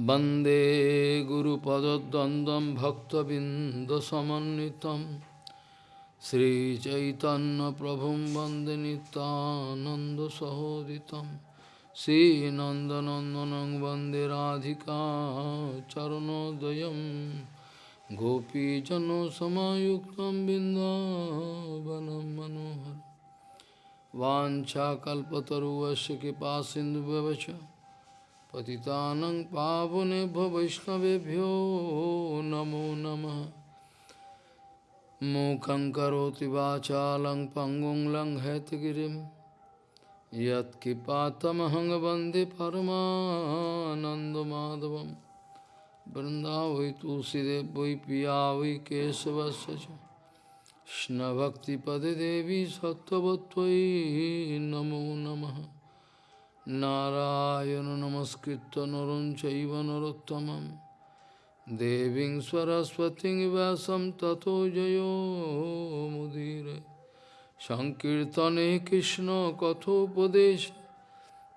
वन्दे गुरुपदद्वन्द्वं भक्तबिन्दसमन्वितं श्रीचैतन्यप्रभुं वन्दे नितानन्दसहोदितं श्रीनन्दनन्दनं वन्दे राधिका चरणोदयं गोपीजनसमायुक्तं बिन्दावनं मनोहर वाञ्छाकल्पतरुवस्य कृपासिन्धुव्यवच पतितानं पावनेभ्यो वैष्णवेभ्यो नमो नमः। मूकं करोति वाचालं पङ्गुं लङ्घयतगिरिं यत्किपातमहं वंदे परमानन्दमाधवं। वै पिया वै केशवस्य च। कृष्णभक्तिपदे देवी नमो नमः। নারায়ণ নমস্কৃত নরম চৈব নরোত্তমম দেবীং সরস্বতী ব্যাসম ততো জয়োমুদীর সংকীর্তনে কৃষ্ণ কথোপদেশ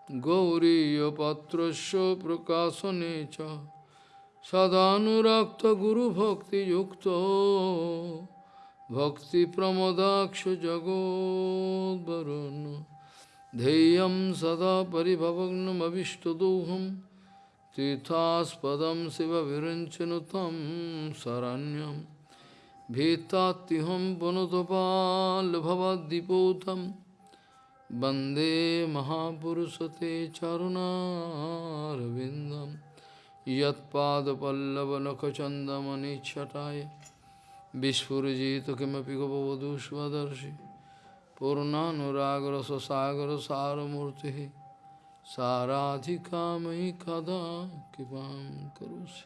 গৌরীপত্রস্য প্রকাশনে চ সদানুরক্ত গুরুভক্তিযুক্ত ভক্তিপ্রমদাক্ষ জগদ্বরণ ध्येयं सदा परिभवग्नमभिष्टदोहं तीर्थास्पदं शिवविरञ्चनु तं शरण्यं भीतात्युहं पुनतपाल्भवद्दिपोतं वन्दे महापुरुषते चरुणारविन्दं यत्पादपल्लवनखचन्दमनिच्छटाय विस्फुरजित किमपि गपवधूष्वदर्शि पूर्णानुरागरससागरसारमूर्तिः साराधिका मयि कदा कृपां करोसि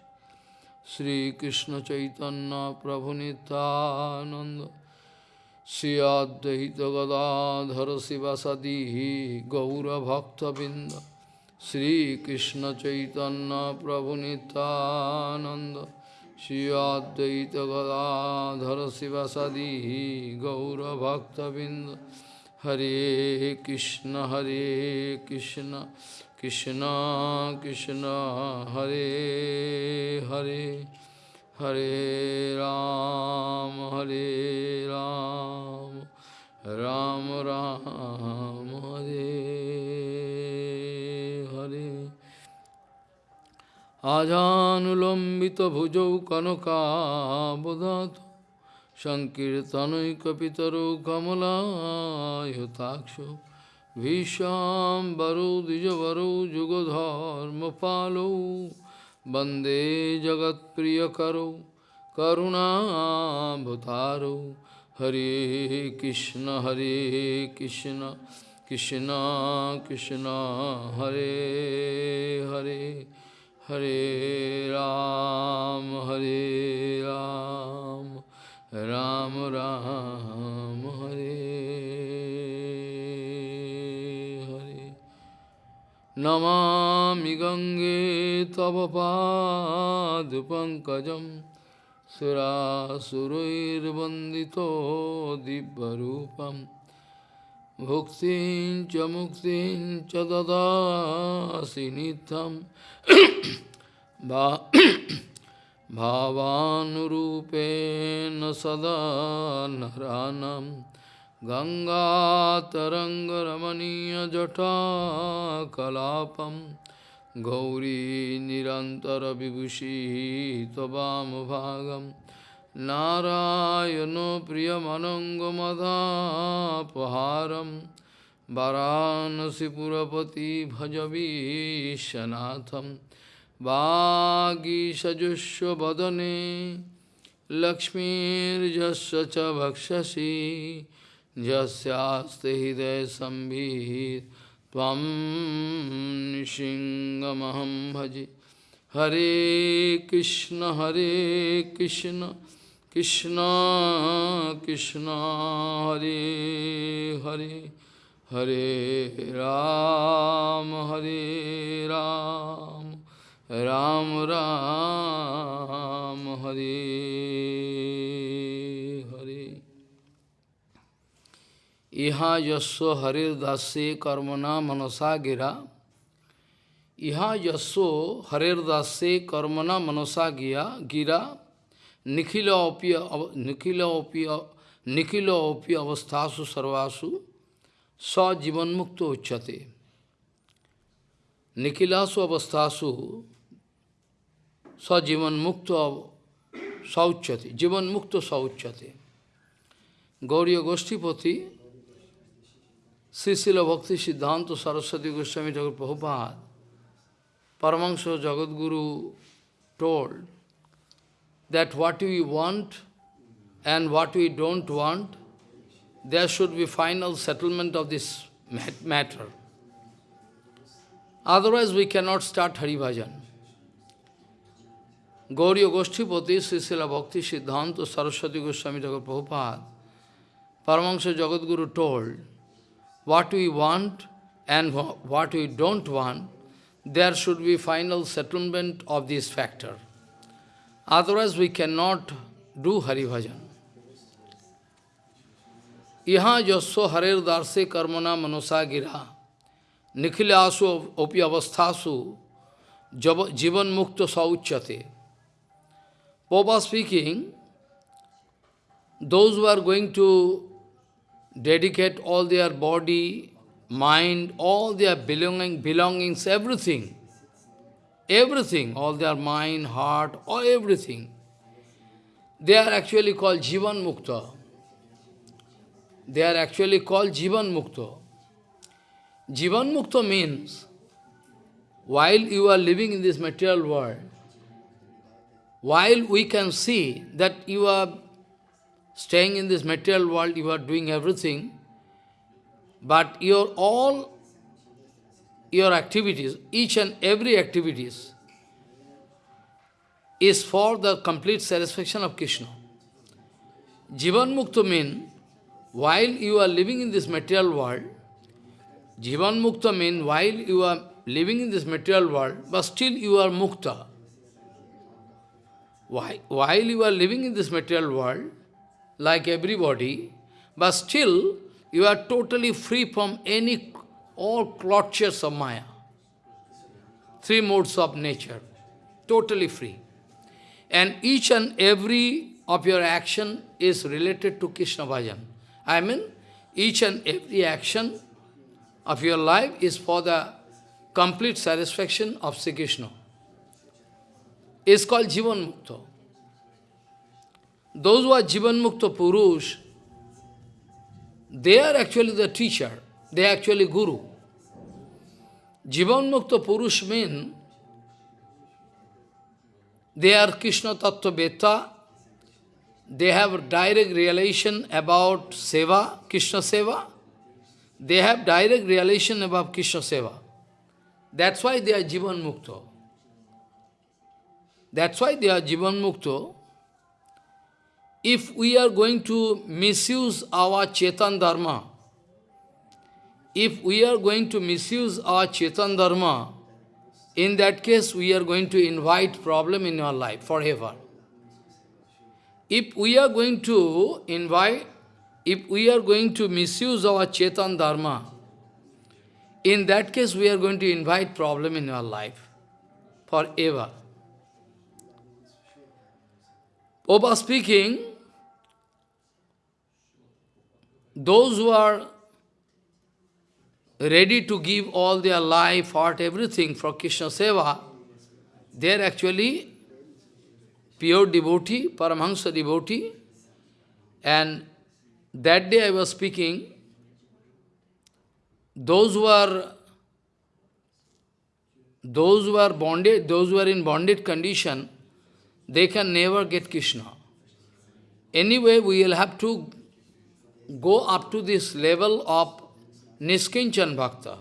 श्रीकृष्णचैतन्यप्रभुनितानन्द श्री अद्वैतगदाधर शिवसदिः गौरभक्तबिन्द श्रीकृष्णचैतन्यप्रभुनितानन्द श्री अद्वैत गदाधर शिवसदी गौरभक्तबिंद हरे कृष्ण हरे कृष्ण कृष्ण कृष्ण हरे हरे हरे राम हरे राम राम राम हरे हरे আজানুলম্বিত ভুজৌ কনকাবদাত সংকীর্তনৈকিতর কমলায়তাক্ষ ভীষাম্বরো দ্বিজবরো যুগধর্ম পালো বন্দে জগৎপ্রিয়করো করুণাভূতারো হরে কৃষ্ণ হরে Krishna Krishna Krishna Hare Hare Hare Ram, Hare Ram, Ram Ram, Hare Hare. Namami Gange Tavapad Pankajam Surasurairvandito Dibbarupam Bhuktin cha muktin cha dadasi nitham भावानुरूपेण सदा नरानं गङ्गातरङ्गरमणीयजटाकलापं गौरी निरन्तरविभूषी त्ववामभागं नारायणो प्रियमनङ्गमदापहारं वाराणसीपुरपति भजवीशनाथम् वागीषजुष्वदने लक्ष्मीर्यस्य च भक्षसि। यस्यास्ते हृदयसंवित् त्वं भजे। हरे कृष्ण हरे Krishna Krishna Krishna, Hare Hare. Hare Ram, Hare Ram, Ram Ram, Hare Hare. Iha yasya Hare Dasya Karmana Manasa Gira. Iha yasya Hare Dasya Karmana Manasa Gira. Nikhila opi, nikhila opi, nikhila opi avastasu sarvasu sa jivan mukto uchate. Nikhilasu avasthasu sa jivan mukto sauchate. Jivan mukto sauchate. Gauriya Goshtipati, Srisila Bhakti Siddhanta Saraswati Goswami Thakur Prabhupada, Paramahansa Jagadguru told that what we want and what we don't want, there should be final settlement of this matter. Otherwise we cannot start Hari Bhajan. Gauriya Goshtipati, Srisila Bhakti Siddhanta Saraswati Goswami Thakur Prabhupada, Paramahansa Jagadguru told, what we want and what we don't want, there should be final settlement of this factor. Otherwise we cannot do Hari Bhajan. Iha jasya harer darse karmana manosa gira nikhilasu opi avasthasu jivan mukta sauchate. Papa speaking, those who are going to dedicate all their body, mind, all their belonging, belongings, everything, everything, all their mind, heart, all everything, they are actually called Jivan Mukta. They are actually called Jivan Mukto. Jivan Mukto means, while you are living in this material world, while we can see that you are staying in this material world, you are doing everything, but your all your activities, each and every activities, is for the complete satisfaction of Krishna. Jivan Mukta means, while you are living in this material world, Jivan Mukta means, while you are living in this material world, but still you are Mukta. While you are living in this material world, like everybody, but still you are totally free from any, all clutches of Maya. Three modes of nature, totally free. And each and every of your action is related to Krishna Bhajan. I mean, each and every action of your life is for the complete satisfaction of Sri Krishna. It's called Jivan Mukta. Those who are Jivan Mukta Purush, they are actually the teacher, they are actually Guru. Jivan Mukta Purush mean they are Krishna Tattva Beta, they have direct realization about Seva, Krishna Seva, they have direct realization about Krishna Seva. That's why they are Jivan Mukta. That's why they are Jivan Mukta. If we are going to misuse our Chetan Dharma, if we are going to misuse our Chetan Dharma, in that case we are going to invite problem in our life forever. If we are going to invite, if we are going to misuse our Chetan Dharma, in that case we are going to invite problem in our life forever. Oba speaking, those who are ready to give all their life, heart, everything for Krishna Seva, they are actually pure devotee, Paramahansa devotee. And that day I was speaking, those who are those who are bonded, those who are in bonded condition, they can never get Krishna. Anyway, we will have to go up to this level of Niskinchan Bhakta.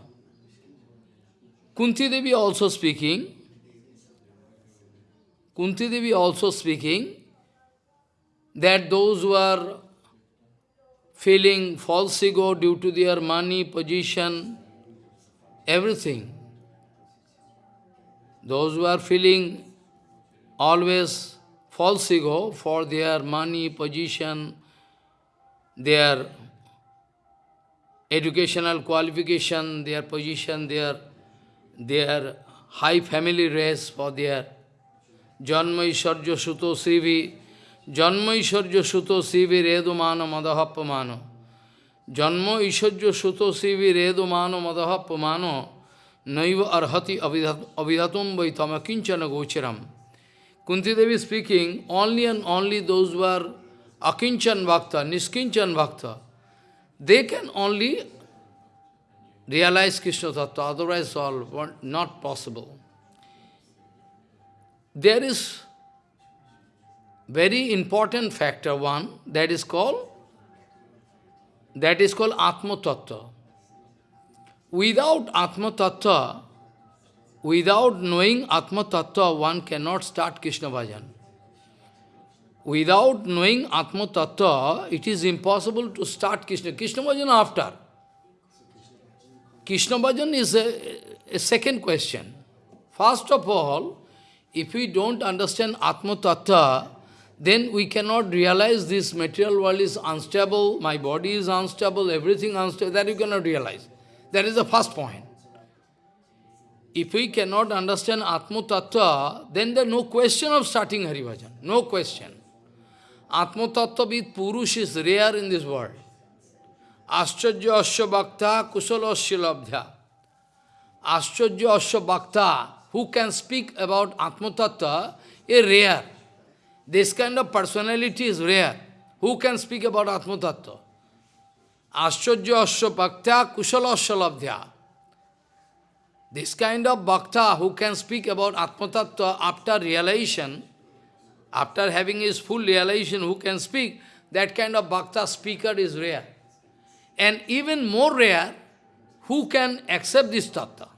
Kunti Devi also speaking, Kunti Devi also speaking, that those who are feeling false ego due to their money, position, everything, those who are feeling always false ego for their money, position, their educational qualification, their position, their, their high family race for their Suto Srivi, Janma Isharja Suto Srivi Redumano Madahapamano, Janma Isharja Suto Srivi Redumano Madahapamano, Naiva Arhati Avidhatum Vaitama Kinchana Gocharam. Kunti Devi speaking, only and only those who are Akinchan Bhakta, Niskinchan Bhakta, they can only realize Krishna Tattva, otherwise all not possible. There is very important factor one that is called that is called Atma Tattva. Without Atma Tattva, without knowing Atma Tattva, one cannot start Krishna Bhajan. Without knowing Atma Tattva, it is impossible to start Krishna. Krishna Bhajan after. Krishna Bhajan is a, a second question. First of all, if we don't understand Atma Tattva, then we cannot realize this material world is unstable, my body is unstable, everything unstable, that you cannot realize. That is the first point. If we cannot understand Atma Tattva, then there is no question of starting Haribhajan. No question. Atma Tattva with Purush is rare in this world. Ascharya Asya Bhakta Kusala Asya Labdhya. Ascharya Asya Bhakta, who can speak about Atma Tattva, is rare. This kind of personality is rare. Who can speak about Atma Tattva? Bhakta Kusala Asya. This kind of bhakta who can speak about Atma after realization, after having his full realization, who can speak, that kind of bhakta speaker is rare. And even more rare, who can accept this tattva?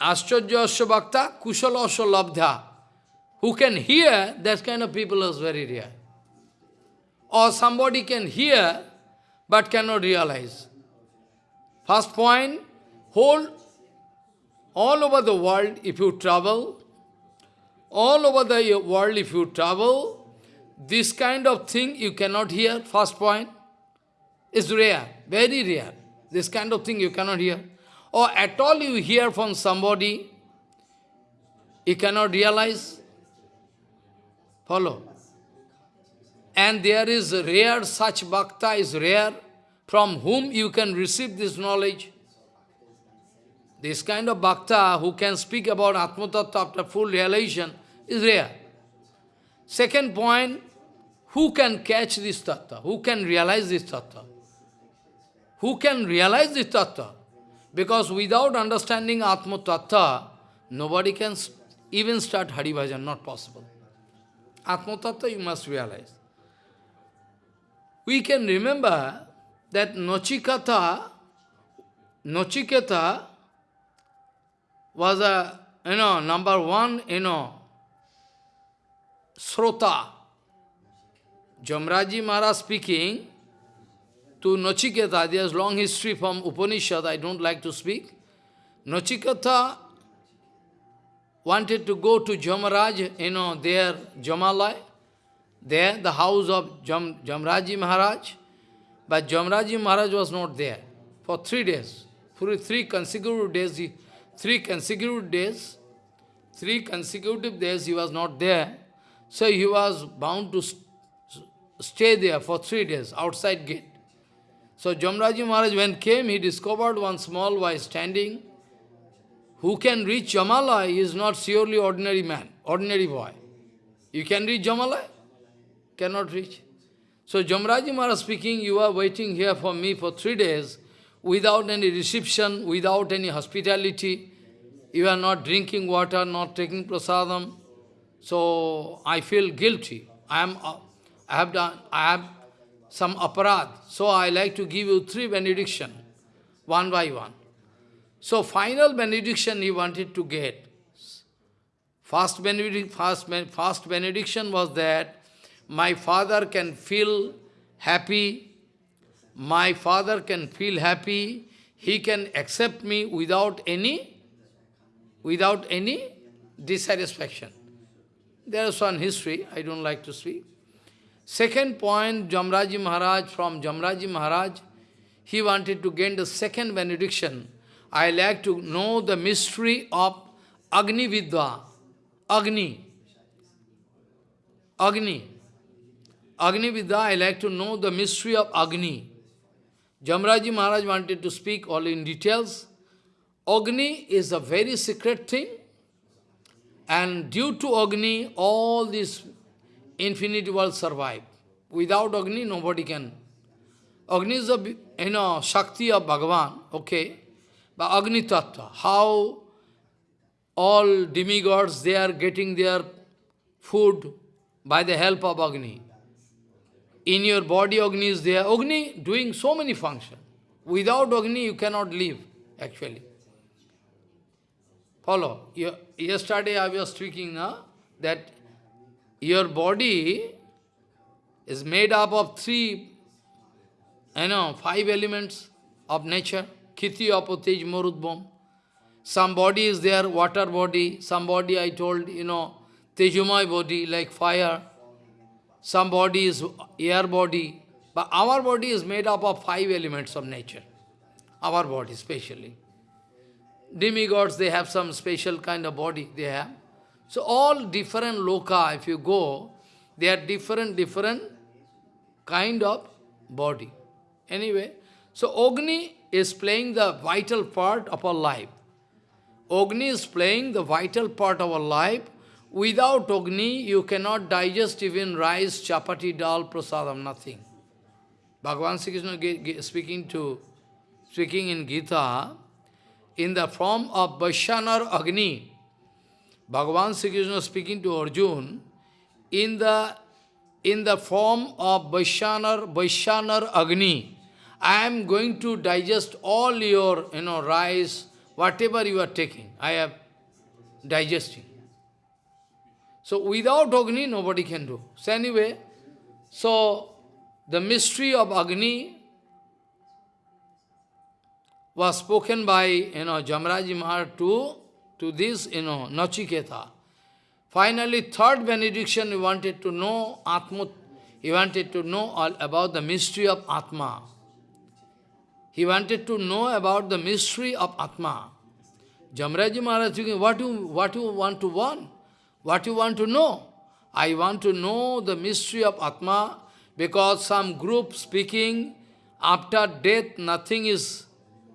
Ascharya Asya Bhakta, Kushala Labdha. Who can hear, that kind of people is very rare. Or somebody can hear, but cannot realize. First point, whole, all over the world, if you travel, all over the world, if you travel, this kind of thing you cannot hear, first point is rare, very rare. This kind of thing you cannot hear. Or at all you hear from somebody, you cannot realize. Follow. And there is rare, such bhakta is rare, from whom you can receive this knowledge. This kind of bhakta who can speak about Atma Tattva after full realization is rare. Second point, who can catch this tattva? Who can realize this tattva? Who can realize this tattva? Because without understanding Atma Tattva, nobody can even start Hari Bhajan, not possible. Atma Tattva you must realize. We can remember that Nochikata, Nochiketa was a, you know, number one, you know, Srota. Jamraji Maharaj speaking, to Nachiketa, there's long history from Upanishad, I don't like to speak. Nachiketa wanted to go to Jamaraj, you know, there, Jamalai, there, the house of Jam, Jamraji Maharaj, but Jamraji Maharaj was not there for three days. For three consecutive days, three consecutive days, three consecutive days he was not there. So he was bound to st stay there for three days, outside gate. So Jamraji Maharaj when came, he discovered one small boy standing. Who can reach Jamala is not surely ordinary man, ordinary boy. You can reach Jamala? Cannot reach. So Jamraji Maharaj speaking, you are waiting here for me for three days without any reception, without any hospitality. You are not drinking water, not taking prasadam. So I feel guilty. I am, uh, I have done, I have some aparad. So I like to give you three benediction, one by one. So final benediction he wanted to get. First, benedict, first, first benediction was that my father can feel happy, my father can feel happy, he can accept me without any, without any dissatisfaction. There is one history, I don't like to speak. Second point, Jamraji Maharaj, from Jamraji Maharaj, he wanted to gain the second benediction. I like to know the mystery of Agni Vidya, Agni, Agni. Agni Vidya, I like to know the mystery of Agni. Jamraji Maharaj wanted to speak all in details. Agni is a very secret thing. And due to Agni, all these infinite worlds survive. Without Agni, nobody can. Agni is the you know, Shakti of Bhagavan, okay? But Agni Tattva, how all demigods, they are getting their food by the help of Agni. In your body, Agni is there. Agni doing so many functions. Without Agni, you cannot live, actually. Follow. Yesterday I was speaking that your body is made up of three, you know, five elements of nature. Kiti, Apotej, Marudbam. Some body is there, water body. Some body, I told, you know, Tejumai body, like fire. Some body is air body. But our body is made up of five elements of nature. Our body, especially. Demigods, they have some special kind of body they have. So all different loka, if you go, they are different, different kind of body. Anyway, so Agni is playing the vital part of our life. Agni is playing the vital part of our life. Without Agni, you cannot digest even rice, chapati, dal, prasadam, nothing. Bhagavan Sri Krishna speaking to, speaking in Gita, in the form of Vaishyanar Agni, Bhagavan Sri Krishna speaking to Arjun, in the, in the form of Vaishyanar, Vaishyanar Agni, I am going to digest all your, you know, rice, whatever you are taking, I am digesting. So without Agni, nobody can do. So anyway, so the mystery of Agni was spoken by, you know, Jamraji Maharaj to, to this, you know, Nachiketa. Finally, third benediction, he wanted to know Atma, he wanted to know all about the mystery of Atma. He wanted to know about the mystery of Atma. Jamraji Maharaj thinking, what you, what you want to want? What you want to know? I want to know the mystery of Atma because some group speaking after death nothing is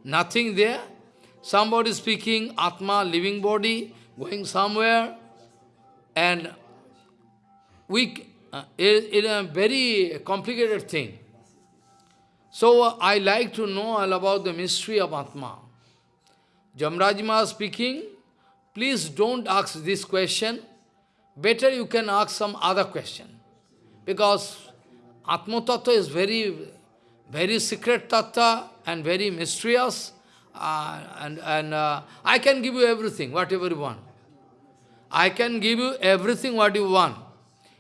nothing there. Somebody speaking, Atma, living body, going somewhere, and we, uh, it, it a very complicated thing. So uh, I like to know all about the mystery of Atma. Jamrajima speaking, please don't ask this question. Better you can ask some other question. Because Atma Tattva is very, very secret Tattva and very mysterious, uh, and, and uh, I can give you everything, whatever you want. I can give you everything what you want.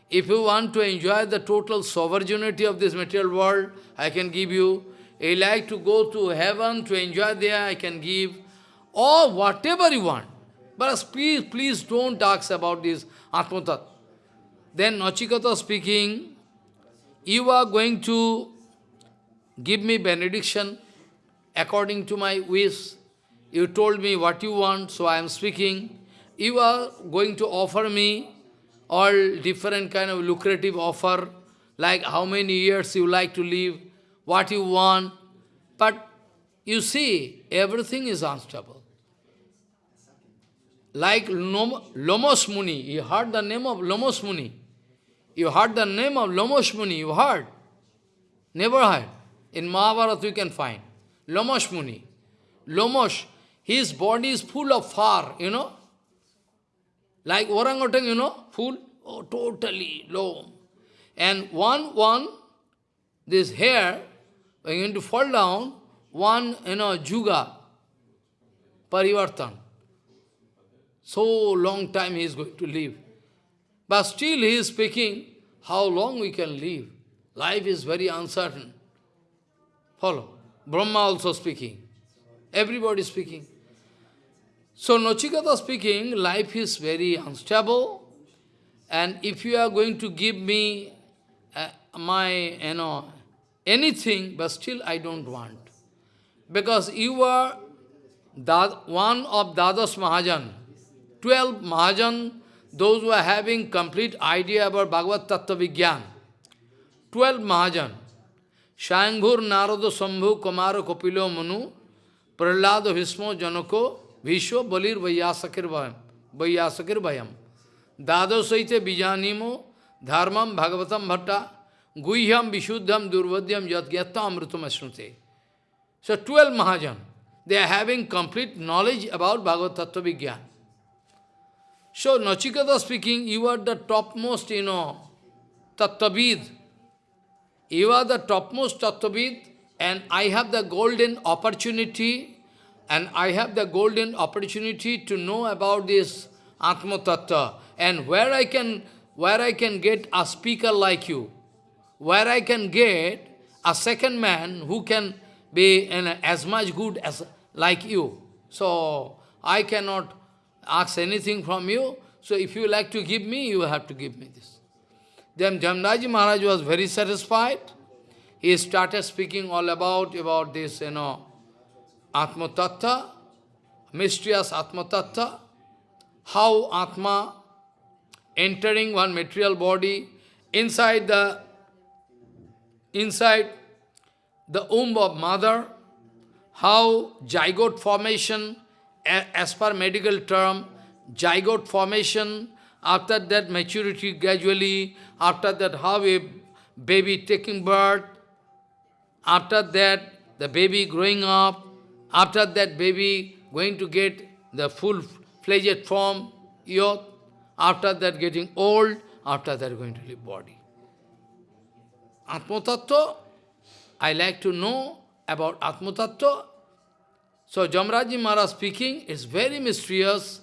If you want to enjoy the total sovereignty of this material world, I can give you. You like to go to heaven to enjoy there, I can give. Or whatever you want. But please, please don't ask about this Atmatat. Then Nachiketa speaking, you are going to give me benediction according to my wish. You told me what you want, so I am speaking. You are going to offer me all different kind of lucrative offer, like how many years you like to live, what you want. But you see, everything is unstable. Like Lomos Muni, you heard the name of Lomos Muni. You heard the name of Lomos Muni, you heard? Never heard. In Mahabharata you can find. Lomosh Muni. Lomosh, his body is full of fur, you know. Like orangutan, you know, full, oh, totally low. And one, one, this hair, going to fall down, one, you know, juga, parivartan. So long time he is going to live. But still he is speaking, how long we can live. Life is very uncertain. Follow. Brahma also speaking. Everybody speaking. So Nachiketa speaking, life is very unstable. And if you are going to give me uh, my, you know, anything, but still I don't want. Because you are one of Dadas Mahajan. 12 Mahajan, those who are having complete idea about Bhagavad Tattva Vigyan, 12 Mahajan, Shayambhur Narada Sambhu Kumara Kopilo Manu, Prahlada Vismo Janako, Vishwa Balir Vayasakir Vayam, Vayasakir Vayam, Dado Saite Bijanimo, Dharmam Bhagavatam Bhatta, Guhyam Vishuddham Durvadyam Yadgyata Amritam Asnute. So 12 Mahajan, they are having complete knowledge about Bhagavad Tattva Vigyan. So, Nachiketa speaking, you are the topmost, you know, Tattvavid. You are the topmost Tattvavid, and I have the golden opportunity, and I have the golden opportunity to know about this Atma Tattva, and where I can, where I can get a speaker like you, where I can get a second man who can be in as much good as like you. So, I cannot ask anything from you, so if you like to give me, you have to give me this. Then Jamraji Maharaj was very satisfied. He started speaking all about, about this, you know, Atma Tattva, mysterious Atma Tattva, how Atma entering one material body inside the inside the womb of mother, how zygote formation as per medical term, zygote formation, after that maturity gradually, after that how a baby taking birth, after that the baby growing up, after that baby going to get the full-fledged form, youth, after that getting old, after that going to leave body. Atmatattva, I like to know about Atmatattva. So Jamraji Maharaj speaking, is very mysterious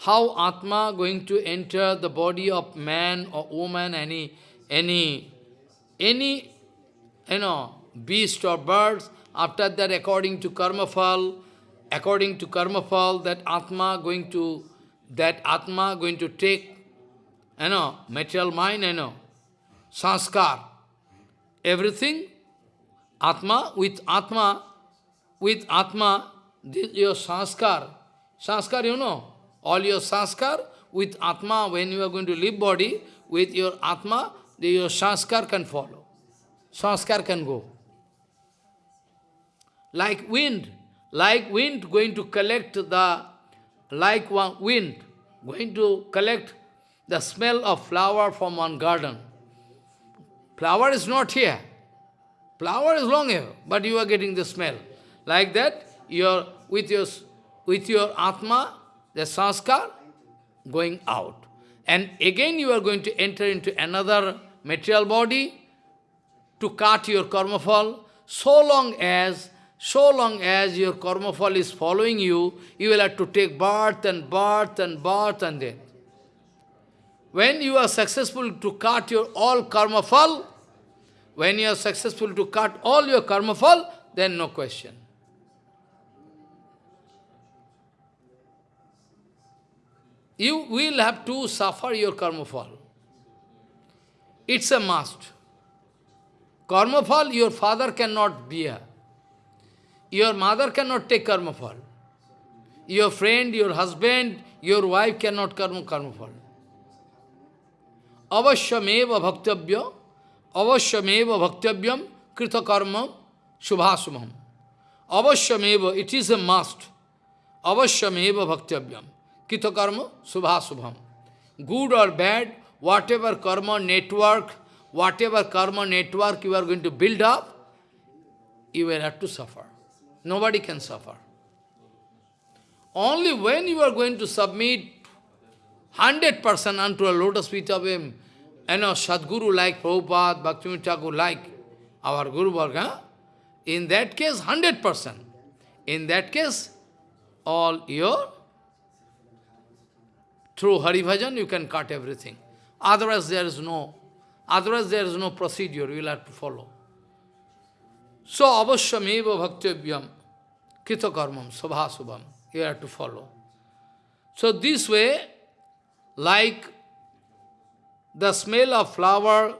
how Atma going to enter the body of man or woman, any, any, any, you know, beast or birds. After that, according to karma fall, according to karma fall, that Atma going to, that Atma going to take, you know, material mind, you know, sanskar, everything, Atma, with Atma, with Atma, this, your sanskar, sanskar you know, all your sanskar with Atma, when you are going to leave body, with your Atma, your sanskar can follow. Sanskar can go. Like wind, like wind going to collect the, like one wind, going to collect the smell of flower from one garden. Flower is not here. Flower is long here, but you are getting the smell. Like that, your, with, your, with your Atma, the sanskar, going out. And again you are going to enter into another material body to cut your karma fall. So long as, so long as your karma fall is following you, you will have to take birth and birth and birth and death. When you are successful to cut your all karma fall, when you are successful to cut all your karma fall, then no question. You will have to suffer your karma fall. It's a must. Karma fall, your father cannot bear. Your mother cannot take karma fall. Your friend, your husband, your wife cannot karma, karma fall. Avashyameva bhaktabhya, avashyameva bhaktavyam krita karma shubhasumam. Avashyameva, it is a must. Avashyameva bhaktavyam. Kita karma, subha subham. Good or bad, whatever karma network, whatever karma network you are going to build up, you will have to suffer. Nobody can suffer. Only when you are going to submit 100% unto a lotus feet of him, you know, Sadguru like Prabhupada, Bhaktivinoda like our Guru Varga, in that case, 100%. In that case, all your through Hari Bhajan, you can cut everything. Otherwise, there is no, otherwise there is no procedure you will have to follow. So, avashyameva bhaktivyam kritakarmam sabhasubham, you have to follow. So, this way, like the smell of flower,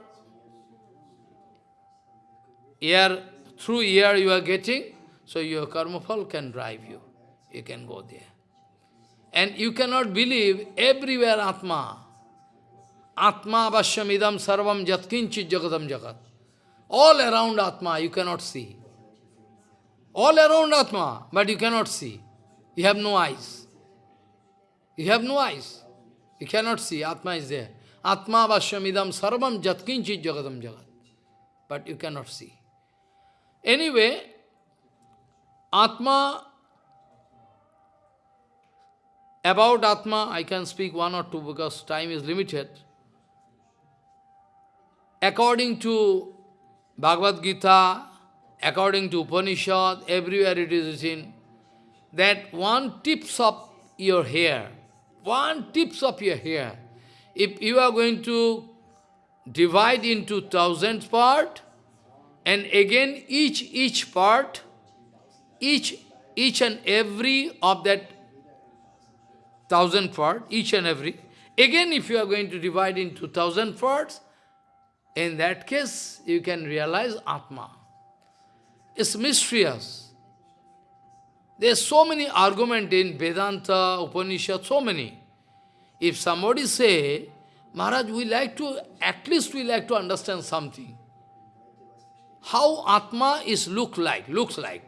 air, through air you are getting, so your karma fall can drive you. You can go there. And you cannot believe everywhere Atma. Atma vashamidam sarvam jatkinchit jagadam jagat. All around Atma you cannot see. All around Atma, but you cannot see. You have no eyes. You have no eyes. You cannot see. Atma is there. Atma vashamidam sarvam jatkinchit jagadam jagat. But you cannot see. Anyway, Atma, about Atma, I can speak one or two because time is limited. According to Bhagavad Gita, according to Upanishad, everywhere it is written that one tips of your hair, one tips of your hair, if you are going to divide into thousand part, and again each each part, each each and every of that thousand part, each and every, again if you are going to divide into thousand parts, in that case you can realize Atma. It's mysterious. There are so many arguments in Vedanta, Upanishad, so many. If somebody say, Maharaj, we like to, at least we like to understand something. How Atma is look like, looks like.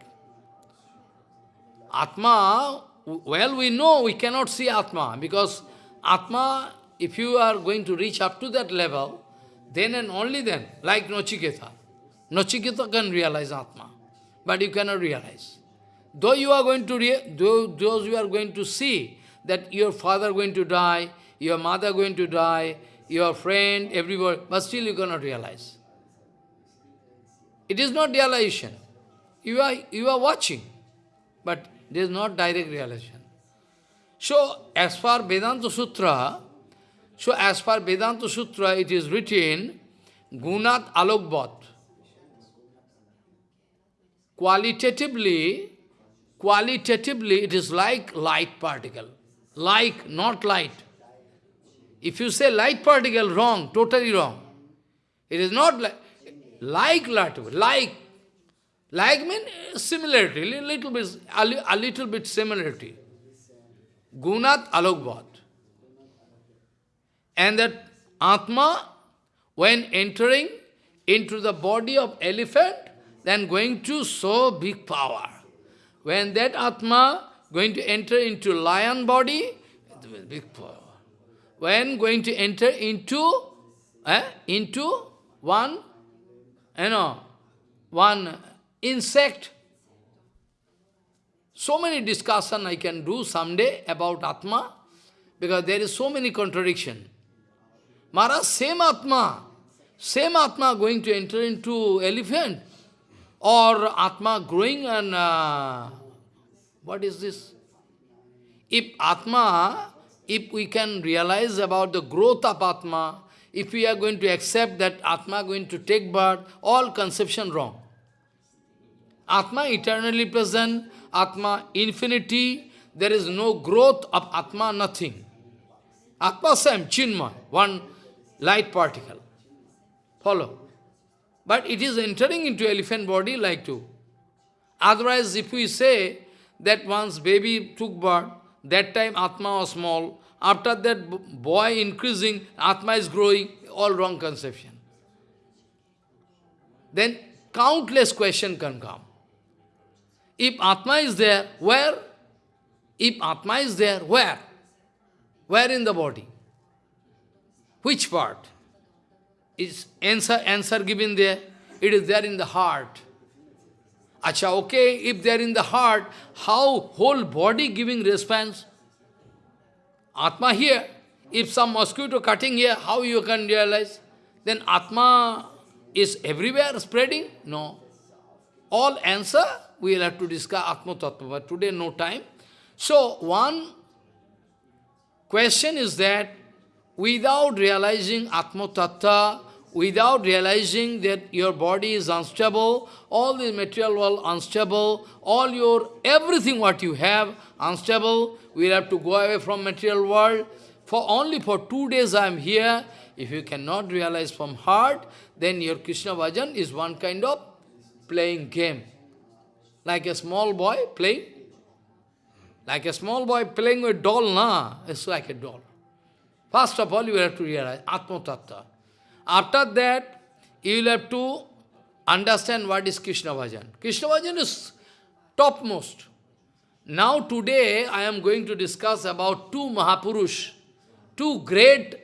Atma, well we know we cannot see Atma, because Atma, if you are going to reach up to that level, then and only then, like Nachiketa. Nachiketa can realize Atma, but you cannot realize. Though you are going to, though, those you are going to see that your father going to die, your mother going to die, your friend, everybody, but still you cannot realize. It is not realization. You are, you are watching, but there is not direct realization. So, as far Vedanta Sutra, so as far Vedanta Sutra, it is written, Gunat Alokbat. Qualitatively, qualitatively, it is like light particle. Like, not light. If you say light particle, wrong, totally wrong. It is not like, like light, like. Like means similarity, little bit, a little bit similarity. Gunat alokvat. And that Atma, when entering into the body of elephant, then going to so big power. When that Atma going to enter into lion body, big power. When going to enter into, eh, into one, you know, one insect, so many discussion I can do someday about Atma, because there is so many contradiction. Maharaj, same Atma, same Atma going to enter into elephant, or Atma growing and, uh, what is this? If Atma, if we can realize about the growth of Atma, if we are going to accept that Atma going to take birth, all conception wrong. Atma eternally present, Atma infinity, there is no growth of Atma, nothing. Atma same, Chinmay, one light particle. Follow. But it is entering into elephant body like to. Otherwise, if we say that once baby took birth, that time Atma was small, after that boy increasing, Atma is growing, all wrong conception. Then countless question can come. If Atma is there, where? If Atma is there, where? Where in the body? Which part? Is answer, answer given there? It is there in the heart. Acha, okay, if they are in the heart, how whole body giving response? Atma here, if some mosquito cutting here, how you can realize? Then Atma is everywhere spreading? No. All answer, we will have to discuss Atma Tattva, but today no time. So, one question is that without realizing Atma Tattva, without realizing that your body is unstable, all the material world unstable, all your, everything what you have unstable, we have to go away from material world. For only for two days I am here. If you cannot realize from heart, then your Krishna Bhajan is one kind of playing game. Like a small boy playing. Like a small boy playing with doll, na? It's like a doll. First of all, you have to realize Atma Tattva. After that, you will have to understand what is Krishna Bhajan. Krishna Bhajan is topmost. Now today, I am going to discuss about two Mahapurush, two great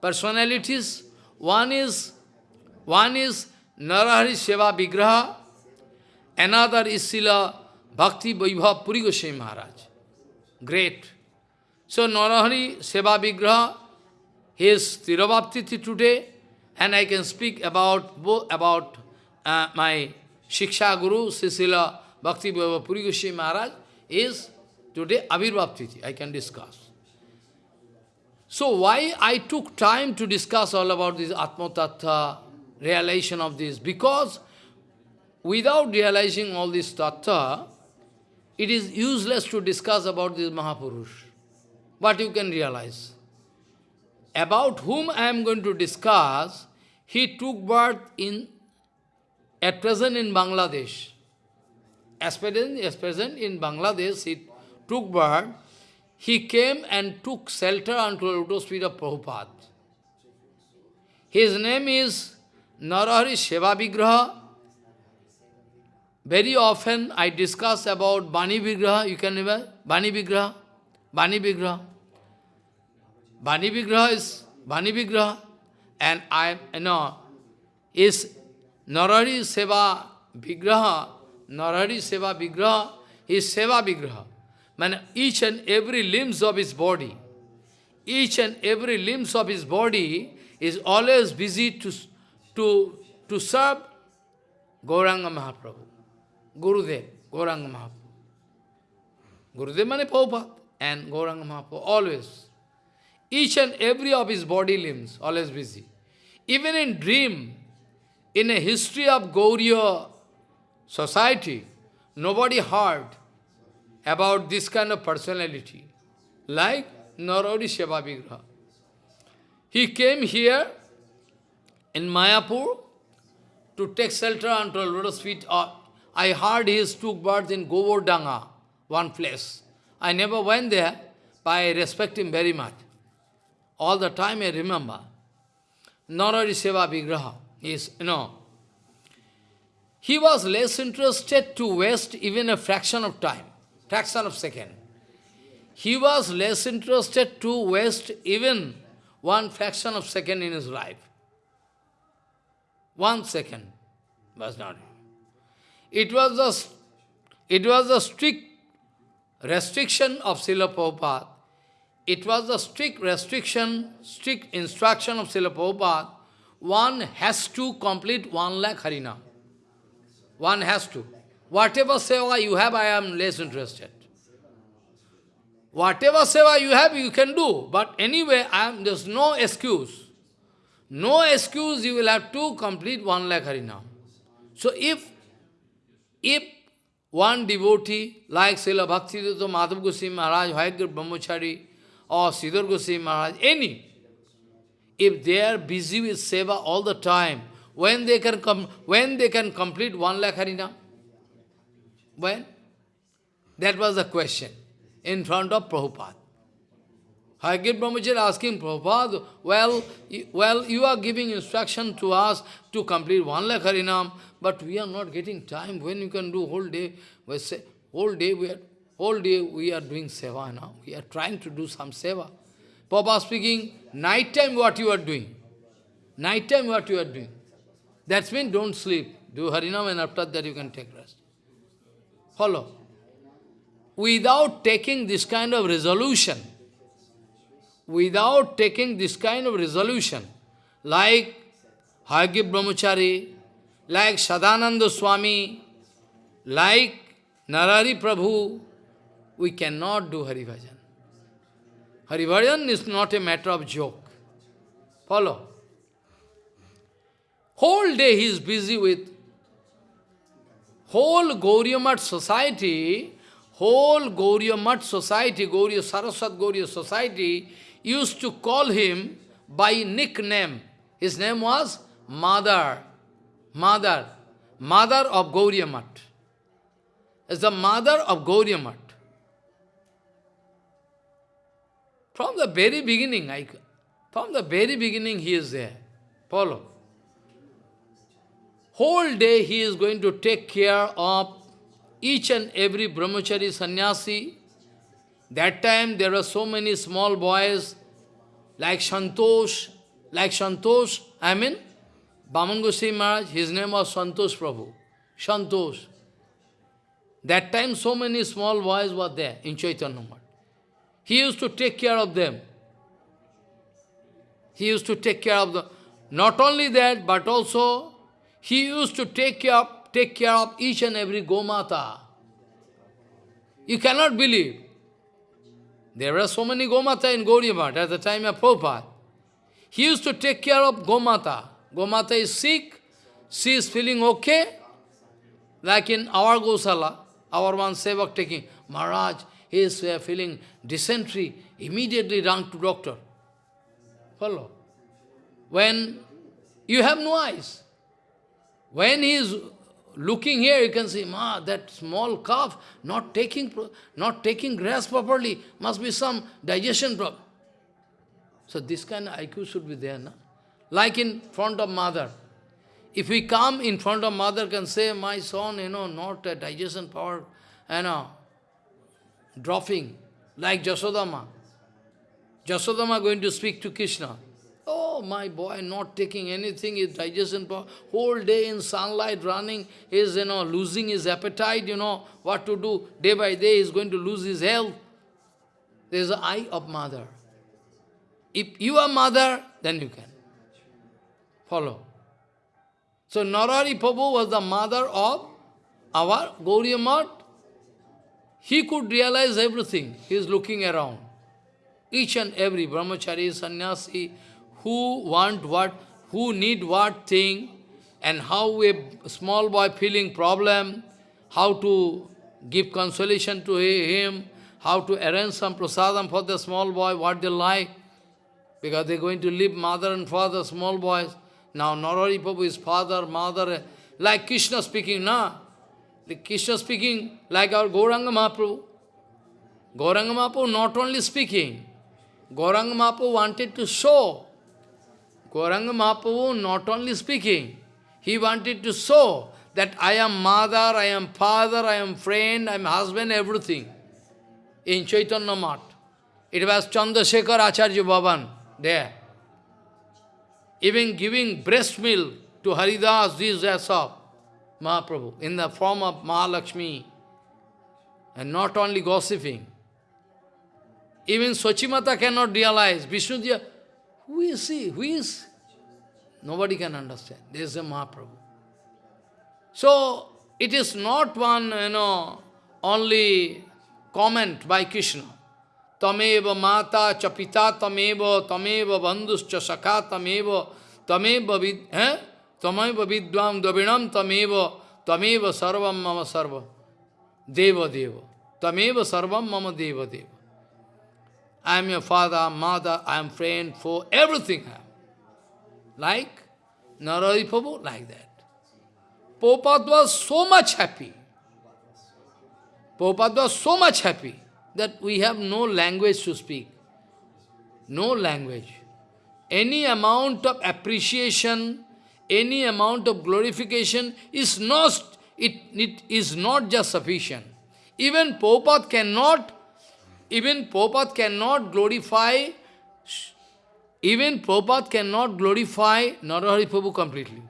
personalities. One is, one is Narahari Seva Vigraha, another is Srila Bhakti Vaibhav Puri Goswami Maharaj. Great. So Narahari Seva Vigraha, his Tirabhaptiti today, and I can speak about about uh, my Shiksha Guru, Srila Bhakti Vaibhav Puri Goswami Maharaj, is today Avirbhav I can discuss. So why I took time to discuss all about this Atma Tattva, realization of this? Because without realizing all this Tattva, it is useless to discuss about this Mahapurush. But you can realize? About whom I am going to discuss, he took birth in, at present in Bangladesh. As present, as present in Bangladesh, he took birth, he came and took shelter unto the lotus feet of Prabhupada. His name is Narahari Seva. Very often I discuss about Bani Vigraha, you can remember? Bani Vigraha, Bani Vigraha. Bani Vigraha is Bani Vigraha. And I, you know, is Narahari Seva Vigraha Narari Seva Vigraha is Seva Vigraha. Man, each and every limbs of his body, each and every limbs of his body is always busy to, to, to serve Gauranga Mahaprabhu, Gurudev, Gauranga Mahaprabhu. Gurudev mane Prabhupada and Gauranga Mahaprabhu, always. Each and every of his body limbs, always busy. Even in dream, in a history of Gauriya society, nobody heard about this kind of personality, like Narari Shivavigraha. He came here in Mayapur to take shelter unto lotus feet. Uh, I heard he took birth in Govardhana, one place. I never went there, but I respect him very much. All the time I remember. Narari Seva Vigraha is, you know, he was less interested to waste even a fraction of time, fraction of second. He was less interested to waste even one fraction of second in his life. One second was not. It was a, it was a strict restriction of Srila Prabhupada. It was a strict restriction, strict instruction of Srila Prabhupada. One has to complete one lakh Harinam. One has to. Whatever seva you have, I am less interested. Whatever seva you have, you can do. But anyway, I am, there's no excuse. No excuse, you will have to complete one lakh harinam. So if, if one devotee like Srila Bhaktivedanta Madhav Goswami Maharaj, Hayagir Brahmachari, or Sridhar Goswami Maharaj, any, if they are busy with seva all the time, when they can come, when they can complete one lakh harinam? When? That was the question in front of Prabhupada. Hayagir Brahmacharya asking Prabhupada, well, well, you are giving instruction to us to complete one lakh harinam, but we are not getting time. When you can do whole day, we say, whole day we are, whole day we are doing seva now. We are trying to do some seva. Prabhupada speaking, night time what you are doing? Night time what you are doing? That means don't sleep. Do Harinam and after that you can take rest. Follow. Without taking this kind of resolution, without taking this kind of resolution, like Hayagir Brahmachari, like Sadananda Swami, like Narari Prabhu, we cannot do Haribhajan. Haribhajan is not a matter of joke. Follow. Whole day he is busy with whole Gauriya society, whole Gauriya society, Gauriya Saraswat Gauriya society used to call him by nickname. His name was Mother, Mother, Mother of Gauriya Is the mother of Gauriya From the very beginning, I, from the very beginning he is there. Follow. Whole day he is going to take care of each and every brahmachari sannyasi. That time there were so many small boys like Santosh, like Santosh, I mean, Baman Goswami Maharaj, his name was Santosh Prabhu. Santosh. That time so many small boys were there in Chaitanya Math. He used to take care of them. He used to take care of them. Not only that, but also he used to take care take care of each and every Gomata. You cannot believe. There were so many Gomata in Gauriya at the time of Prabhupada. He used to take care of Gomata. Gomata is sick, she is feeling okay. Like in our Gosala, our one Sevak taking, Maharaj, he is uh, feeling dysentery, immediately run to doctor. Follow. When you have no eyes, when he is looking here, you can see, ma, that small calf not taking, not taking grass properly, must be some digestion problem. So this kind of IQ should be there, na? Like in front of mother. If we come in front of mother, can say, my son, you know, not a digestion power, you know, dropping, like Jasodama. Jasodama going to speak to Krishna. Oh, my boy, not taking anything, his digestion power, whole day in sunlight running, is, you know, losing his appetite, you know, what to do. Day by day, he's going to lose his health. There is the eye of mother. If you are mother, then you can. Follow. So Narari Prabhu was the mother of our Gauriya. He could realize everything. He is looking around. Each and every brahmachari, sannyasi, who want what, who need what thing, and how a small boy feeling problem, how to give consolation to him, how to arrange some prasadam for the small boy, what they like, because they're going to leave mother and father, small boys. Now Narari Prabhu is father, mother, like Krishna speaking, na? The Krishna speaking like our Gauranga Mahaprabhu. Gauranga Mahaprabhu not only speaking, Gauranga Mahaprabhu wanted to show. Gauranga Mahaprabhu not only speaking, he wanted to show that I am mother, I am father, I am friend, I am husband, everything. In Chaitanya Math. It was Chandrasekhar Acharya Bhavan there. Even giving breast milk to Haridas, this, so. Mahaprabhu, in the form of Mahalakshmi, and not only gossiping. Even Sachimata cannot realize, Vishnudev, who is he? Who is? Nobody can understand. There is a Mahaprabhu. So, it is not one, you know, only comment by Krishna. Tameva mata chapita tameva tameva bandhuscha sakha tameva tameva vid... Eh? Tamaiva vidvam davinam tameva tameva sarvam mama sarva. Deva deva. Tameva sarvam mama deva deva. I am your father, mother, I am friend, for everything. Like Narari Prabhu, like that. Prabhupada was so much happy. Prabhupada was so much happy that we have no language to speak. No language. Any amount of appreciation any amount of glorification is not, it, it is not just sufficient. Even Prabhupada cannot, even Prabhupada cannot glorify, even Prabhupada cannot glorify Narahari Prabhu completely.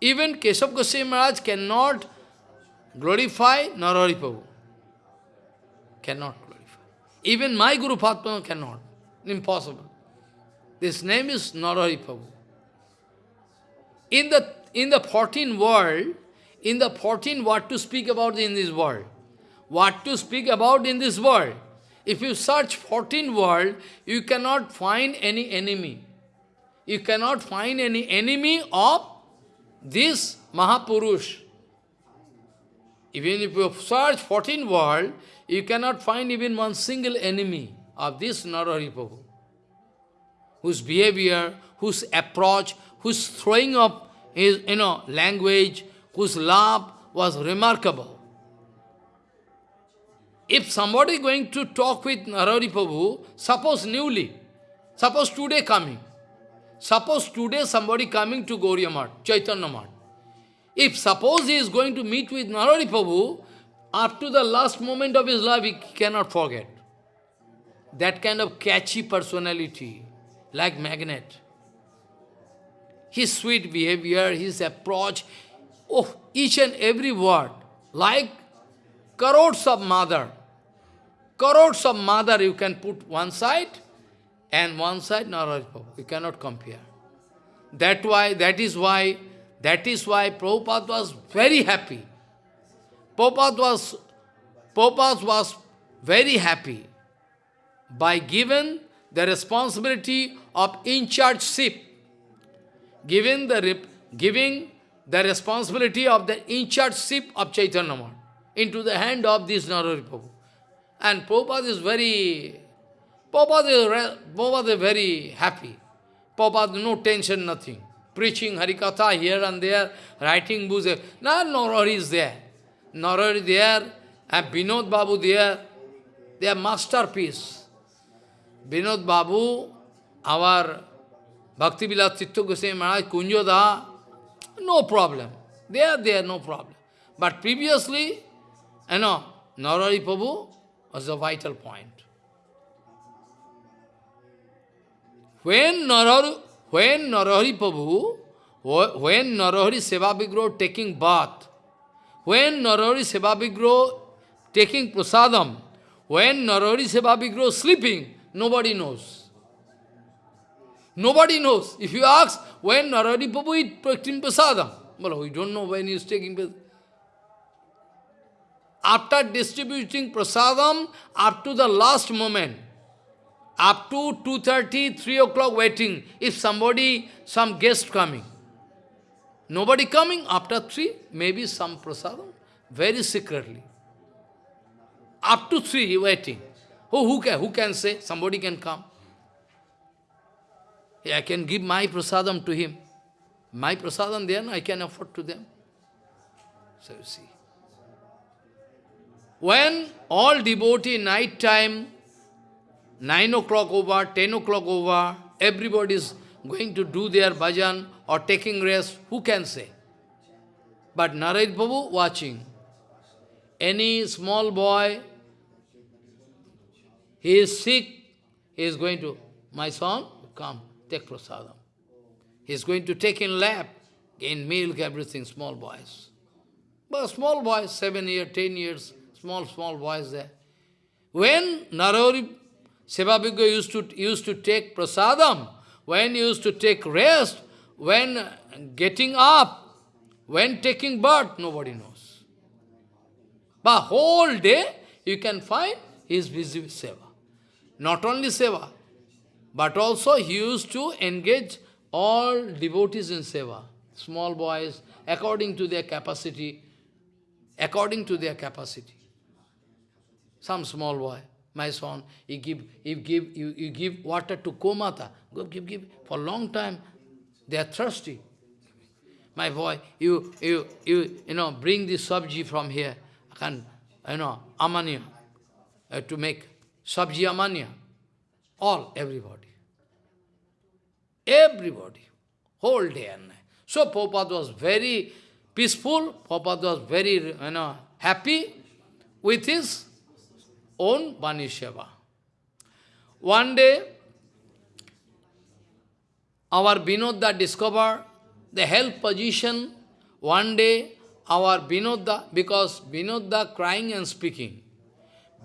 Even Keshav Goswami Maharaj cannot glorify Narahari Prabhu. Cannot glorify. Even my Guru Padma cannot. Impossible. This name is Narahari Prabhu. In the, in the 14 world, in the 14 what to speak about in this world, what to speak about in this world. If you search 14 world, you cannot find any enemy. You cannot find any enemy of this Mahapurush. Even if you search 14 world, you cannot find even one single enemy of this Narahari Prabhu, whose behavior, whose approach, whose throwing up his, you know, language, whose love was remarkable. If somebody going to talk with Narari Prabhu, suppose newly, suppose today coming, suppose today somebody coming to Gauriya Chaitanya Math, if suppose he is going to meet with Narari Prabhu, up to the last moment of his life, he cannot forget. That kind of catchy personality, like magnet. His sweet behavior, his approach, oh, each and every word, like crores of mother. Crores of mother you can put one side, and one side Prabhu. You cannot compare. That why, that is why, that is why Prabhupada was very happy. Prabhupada was, Prabhupada was very happy by given the responsibility of in-charge-ship, giving the, giving the responsibility of the in-charge-ship of Chaitanya Mahaprabhu into the hand of this Narari. And Prabhupada is very, Prabhupada is, Prabhupada is very happy. Prabhupada, no tension, nothing. Preaching Harikatha here and there, writing books. No, Narari is there. Narari there, and Binod Babu there. They are masterpiece. Binod Babu, our Bhakti Vilas Tirtha Goswami Maharaj, Kunjoda, no problem. They are there, no problem. But previously, you know, Narari Prabhu was a vital point. When Narari, when Narari Prabhu, when Narari Seva Vigro taking bath, when Narari Seva Vigro taking prasadam, when Narari Seva Vigro sleeping, nobody knows. Nobody knows. If you ask, when Narari Prabhu is taking prasadam, well, we don't know when he is taking prasadam. After distributing prasadam, up to the last moment, up to 2.30, 3 o'clock waiting, if somebody, some guest coming. Nobody coming, after 3, maybe some prasadam, very secretly. Up to 3 waiting. Oh, who can, who can say? Somebody can come. I can give my prasadam to him. My prasadam then I can afford to them. So you see. When all devotee night time, 9 o'clock over, 10 o'clock over, everybody is going to do their bhajan or taking rest, who can say? But Narayana Prabhu watching. Any small boy, he is sick, he is going to, my son, come, take prasadam. He is going to take in lap, in milk, everything, small boys. But small boys, seven years, ten years, small, small boys there. When Narari Sevabhigya used to, used to take prasadam, when used to take rest, when getting up, when taking birth, nobody knows. But whole day, you can find he is busy with seva. Not only seva, but also he used to engage all devotees in seva. Small boys, according to their capacity, according to their capacity. Some small boy, my son, you give, you give, you, you give water to Gomata. Go give, give. For a long time, they are thirsty. My boy, you, you, you, you know, bring this sabji from here. I can, you know, amanya, uh, to make sabji amanya. All, everybody. Everybody. Whole day and night. So Prabhupada was very peaceful. Prabhupada was very, you know, happy with his own Bani Seva. One day, our Vinodda discovered the health position. One day, our Vinodda, because Vinodda crying and speaking,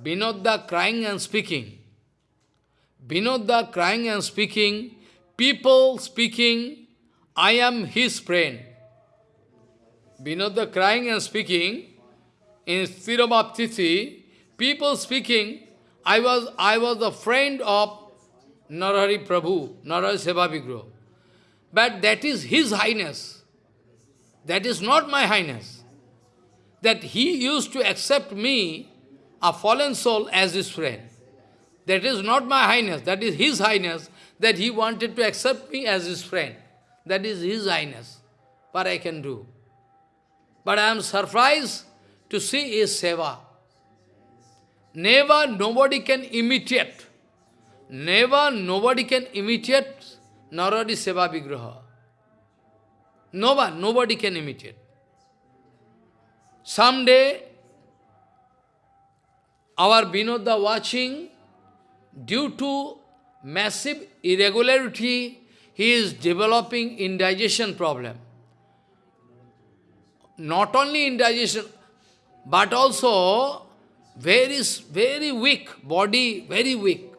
Vinodda crying and speaking, Vinodda crying and speaking, people speaking, I am his friend. Vinodda crying and speaking, in Sthirabhaptithi, people speaking, I was, I was a friend of Narari Prabhu, Narari Seva But that is His Highness. That is not my Highness. That he used to accept me, a fallen soul, as his friend. That is not my Highness, that is His Highness, that he wanted to accept me as his friend. That is His Highness. What I can do. But I am surprised to see his seva. Never nobody can imitate. Never nobody can imitate Naradi Seva Vigraha. No one, nobody can imitate. Someday, our Vinoda watching, due to massive irregularity, he is developing indigestion problem. Not only indigestion, but also very, very weak, body very weak.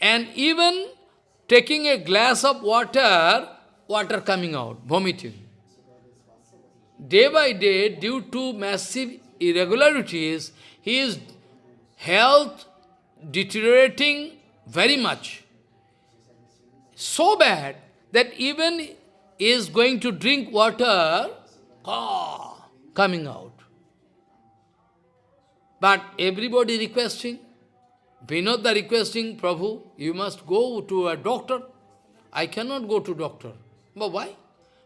And even taking a glass of water, water coming out, vomiting. Day by day, due to massive irregularities, his health deteriorating very much. So bad that even is going to drink water, ah, coming out. But everybody requesting, Vinodda requesting, Prabhu, you must go to a doctor. I cannot go to doctor. But why?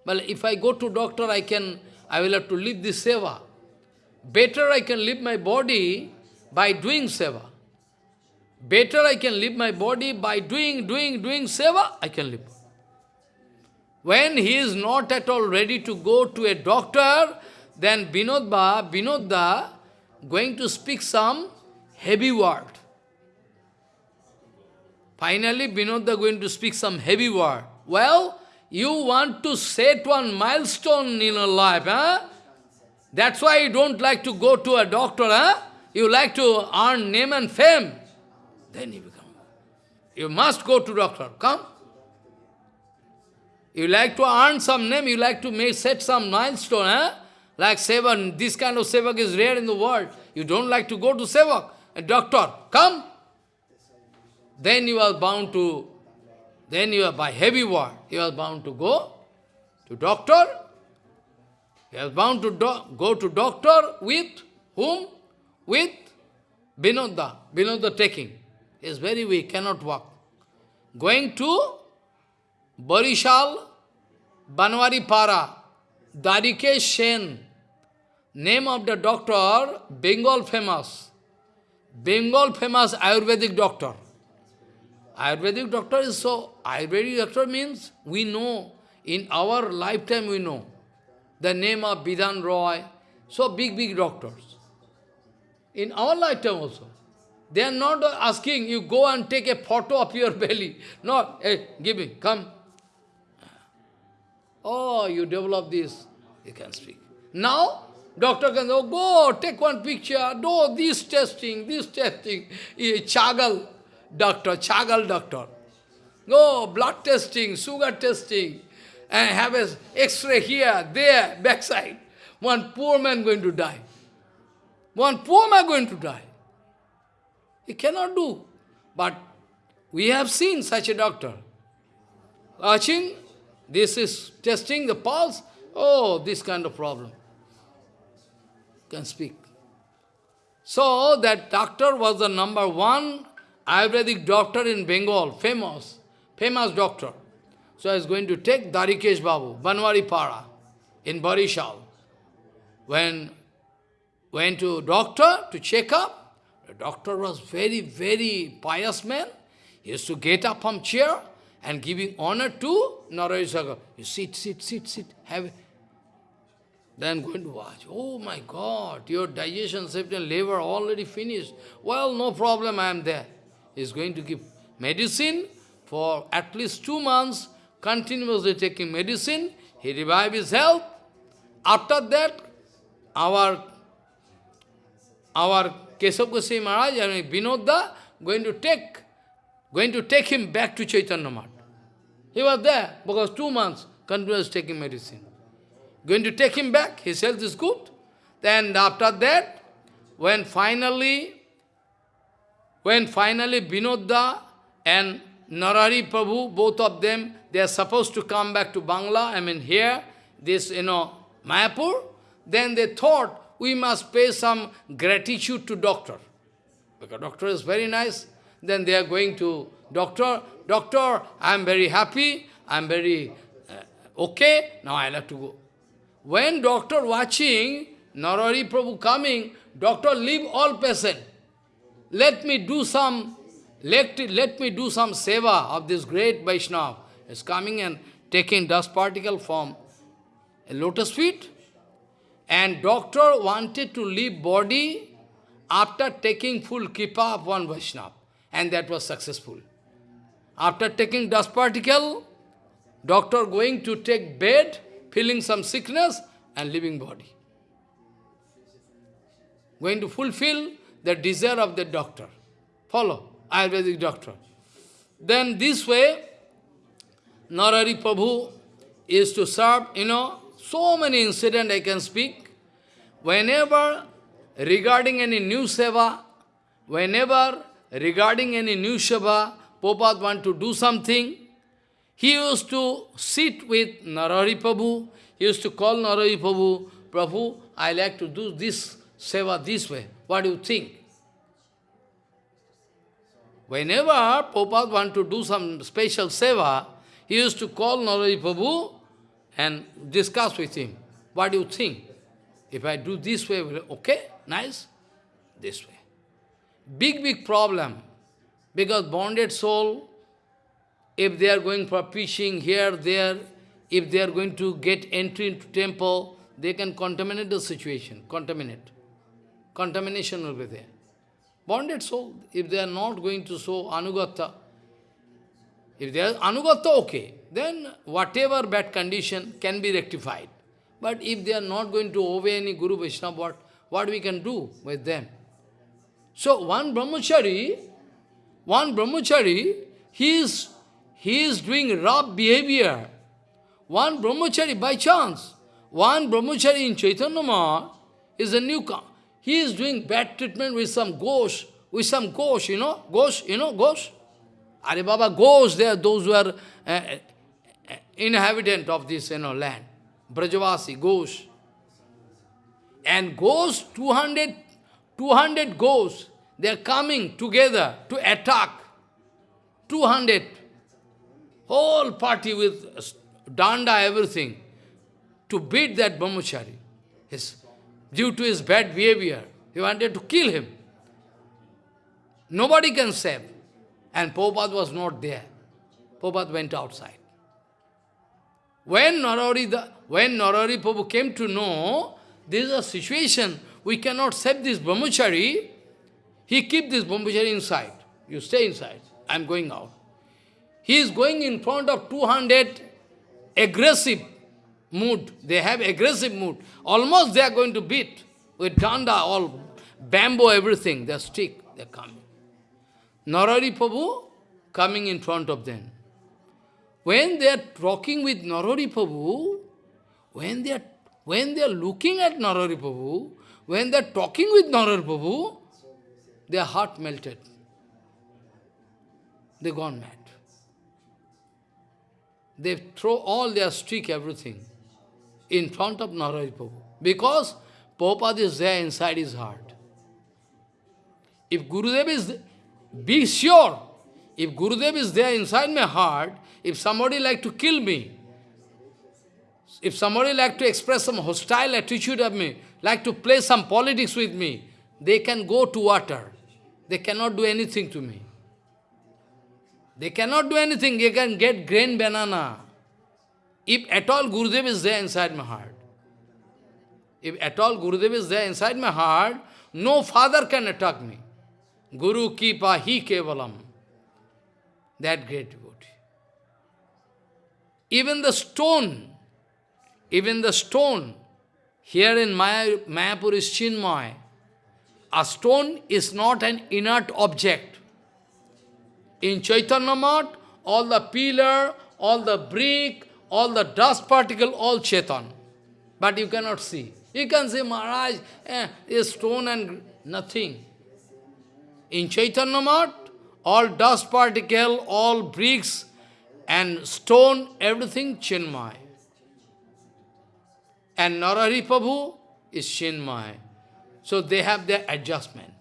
Well, if I go to doctor, I can, I will have to leave this seva. Better I can live my body by doing seva. Better I can live my body by doing, doing, doing seva, I can live. When he is not at all ready to go to a doctor, then Vinodba, Vinodda, going to speak some heavy word. Finally, Vinodda going to speak some heavy word. Well, you want to set one milestone in your life, huh? That's why you don't like to go to a doctor, huh? You like to earn name and fame. Then you become. You must go to doctor. Come. You like to earn some name, you like to make set some milestone, huh? Like Sevak, this kind of Sevak is rare in the world. You don't like to go to Sevak. A doctor, come. Then you are bound to, then you are by heavy word, you are bound to go to doctor. You are bound to go to doctor with whom? With Vinodda. Vinodda taking. He is very weak, cannot walk. Going to Barishal, Banwari Para, Darike Sen, name of the doctor, Bengal famous. Bengal famous Ayurvedic doctor. Ayurvedic doctor is so, Ayurvedic doctor means we know, in our lifetime we know. The name of Bidhan Roy, so big, big doctors. In our lifetime also. They are not asking you go and take a photo of your belly. No, hey, give me, come. Oh, you develop this, you can speak. Now, doctor can say, oh, go, take one picture, do this testing, this testing. Chagal doctor, Chagal doctor. Go, blood testing, sugar testing, and have a x-ray here, there, backside. One poor man going to die. One poor man going to die. He cannot do. But we have seen such a doctor. Watching, this is testing the pulse. Oh, this kind of problem. Can speak. So, that doctor was the number one Ayurvedic doctor in Bengal, famous, famous doctor. So I was going to take Darikesh Babu, Banwari Para, in Barishal. When went to doctor to check up, the doctor was very, very pious man. He used to get up from chair and giving honor to Narayasagar. You sit, sit, sit, sit, have Then going to watch. Oh my God, your digestion system, liver already finished. Well, no problem, I am there. He's going to give medicine for at least two months, continuously taking medicine. He revive his health. After that, our our Kesav Goswami Maharaj, mean Vinodda, going to take going to take him back to Chaitanya Math. He was there because two months continuous taking medicine. Going to take him back, his health is good. Then after that, when finally, when finally Vinodda and Narari Prabhu, both of them, they are supposed to come back to Bangla, I mean here, this, you know, Mayapur, then they thought we must pay some gratitude to doctor. Because doctor is very nice. Then they are going to doctor, doctor, I am very happy, I am very uh, okay, now I have to go. When doctor watching, Narari Prabhu coming, doctor leave all patient. Let me do some, let, let me do some seva of this great Vaishnava. Is coming and taking dust particle from a lotus feet. And doctor wanted to leave body after taking full kippa of one Vaishnava. And that was successful. After taking dust particle, doctor going to take bed, feeling some sickness, and living body. Going to fulfill the desire of the doctor. Follow, Ayurvedic doctor. Then this way, Narari Prabhu is to serve, you know, so many incidents I can speak. Whenever regarding any new seva, whenever regarding any new seva, Prabhupada want to do something, he used to sit with Narari Prabhu, he used to call Narari Prabhu, Prabhu, I like to do this seva this way. What do you think? Whenever Prabhupada want to do some special seva, he used to call Narari Prabhu and discuss with him. What do you think? If I do this way, okay, nice, this way. Big, big problem. Because bonded soul, if they are going for preaching here, there, if they are going to get entry into temple, they can contaminate the situation, contaminate. Contamination will be there. Bonded soul, if they are not going to show anugata, if they are anugata, okay, then whatever bad condition can be rectified. But if they are not going to obey any Guru Vaishnava, what, what we can do with them? So one brahmachari, one brahmachari, he is, he is doing rough behavior. One brahmachari, by chance, one brahmachari in Chaitanya is a newcomer. He is doing bad treatment with some ghost, with some ghost, you know, ghost, you know, ghost. Are Baba, ghosts, they are those who are uh, uh, inhabitant of this, you know, land. Brajavasi, ghosts. And ghosts, 200, 200 ghosts, they are coming together to attack. 200. Whole party with danda, everything, to beat that brahmachari. His due to his bad behavior. He wanted to kill him. Nobody can save. And Prabhupada was not there. Prabhupada went outside. When Narari, the, when Narari Prabhu came to know, this is a situation, we cannot save this brahmachari, he keep this brahmachari inside. You stay inside, I am going out. He is going in front of 200 aggressive mood. They have aggressive mood. Almost they are going to beat with danda, all bamboo, everything. They stick, they coming. Narari Prabhu coming in front of them. When they are talking with Narari Prabhu, when they are when they are looking at Narari Prabhu, when they are talking with Narar Prabhu, their heart melted. They gone mad. They throw all their stick, everything in front of Narayana Prabhu. Because Prabhupada is there inside his heart. If Gurudev is, be sure, if Gurudev is there inside my heart, if somebody like to kill me, if somebody like to express some hostile attitude of me, like to play some politics with me, they can go to water. They cannot do anything to me. They cannot do anything. They can get grain banana. If at all Gurudev is there inside my heart, if at all Gurudev is there inside my heart, no father can attack me. Guru Kripa Hi Kevalam. That great devotee. Even the stone, even the stone, here in Maya, Mayapur is Chinmay. A stone is not an inert object. In Chaitanya Math, all the pillar, all the brick, all the dust particle, all Chetan. But you cannot see. You can say, Maharaj, eh, is stone and nothing. In Chaitanya Math, all dust particle, all bricks and stone, everything Chinmay. And Narari Prabhu is Chinmay. So they have their adjustment.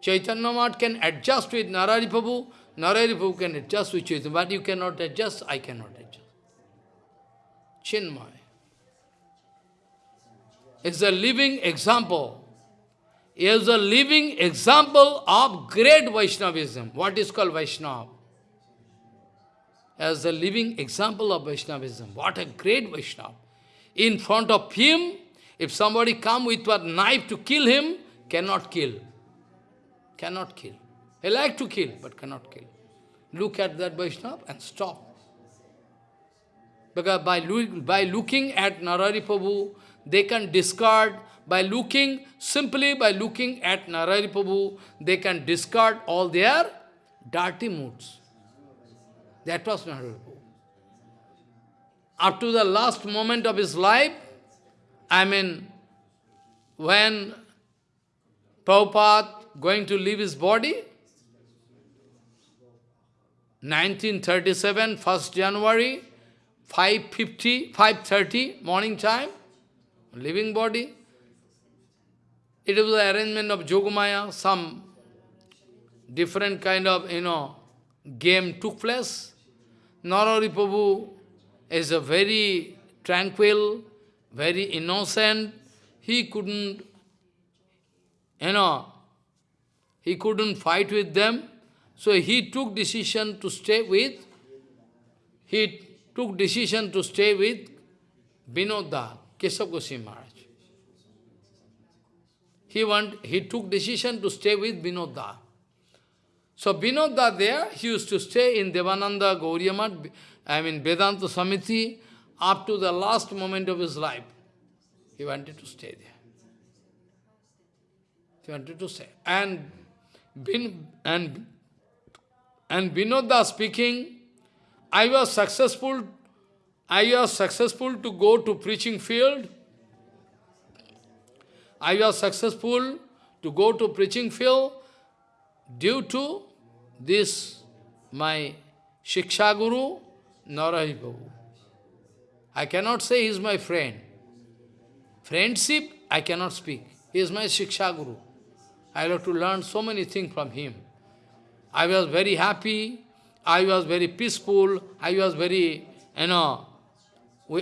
Chaitanya Math can adjust with Narari Prabhu, Narari Prabhu can adjust with Chaitanya, but you cannot adjust, I cannot adjust. Chinmay. is a living example. He is a living example of great Vaishnavism. What is called Vaishnav? As a living example of Vaishnavism. What a great Vaishnava. In front of him, if somebody come with a knife to kill him, cannot kill. Cannot kill. He like to kill, but cannot kill. Look at that Vaishnava and stop. Because by, by looking at Narari Prabhu, they can discard, by looking, simply by looking at Narari Prabhu, they can discard all their dirty moods. That was Narari. Up to the last moment of his life, I mean, when Prabhupada going to leave his body, 1937, 1st January, 5.50, 5.30 morning time, living body. It was the arrangement of Jogamaya, some different kind of, you know, game took place. Narari Prabhu is a very tranquil, very innocent. He couldn't, you know, he couldn't fight with them. So he took decision to stay with, he took decision to stay with Vinodda, Keshav Goswami Maharaj. He, want, he took decision to stay with Vinodda. So Vinodda there, he used to stay in Devananda Gauriyamat, I mean Vedanta Samiti, up to the last moment of his life. He wanted to stay there. He wanted to stay. And, Bin, and, and Vinodda speaking, I was successful, I was successful to go to preaching field. I was successful to go to preaching field due to this, my Shiksha Guru, Narari Prabhu. I cannot say he is my friend. Friendship, I cannot speak. He is my Shiksha Guru. I have to learn so many things from him. I was very happy I was very peaceful, I was very, you know,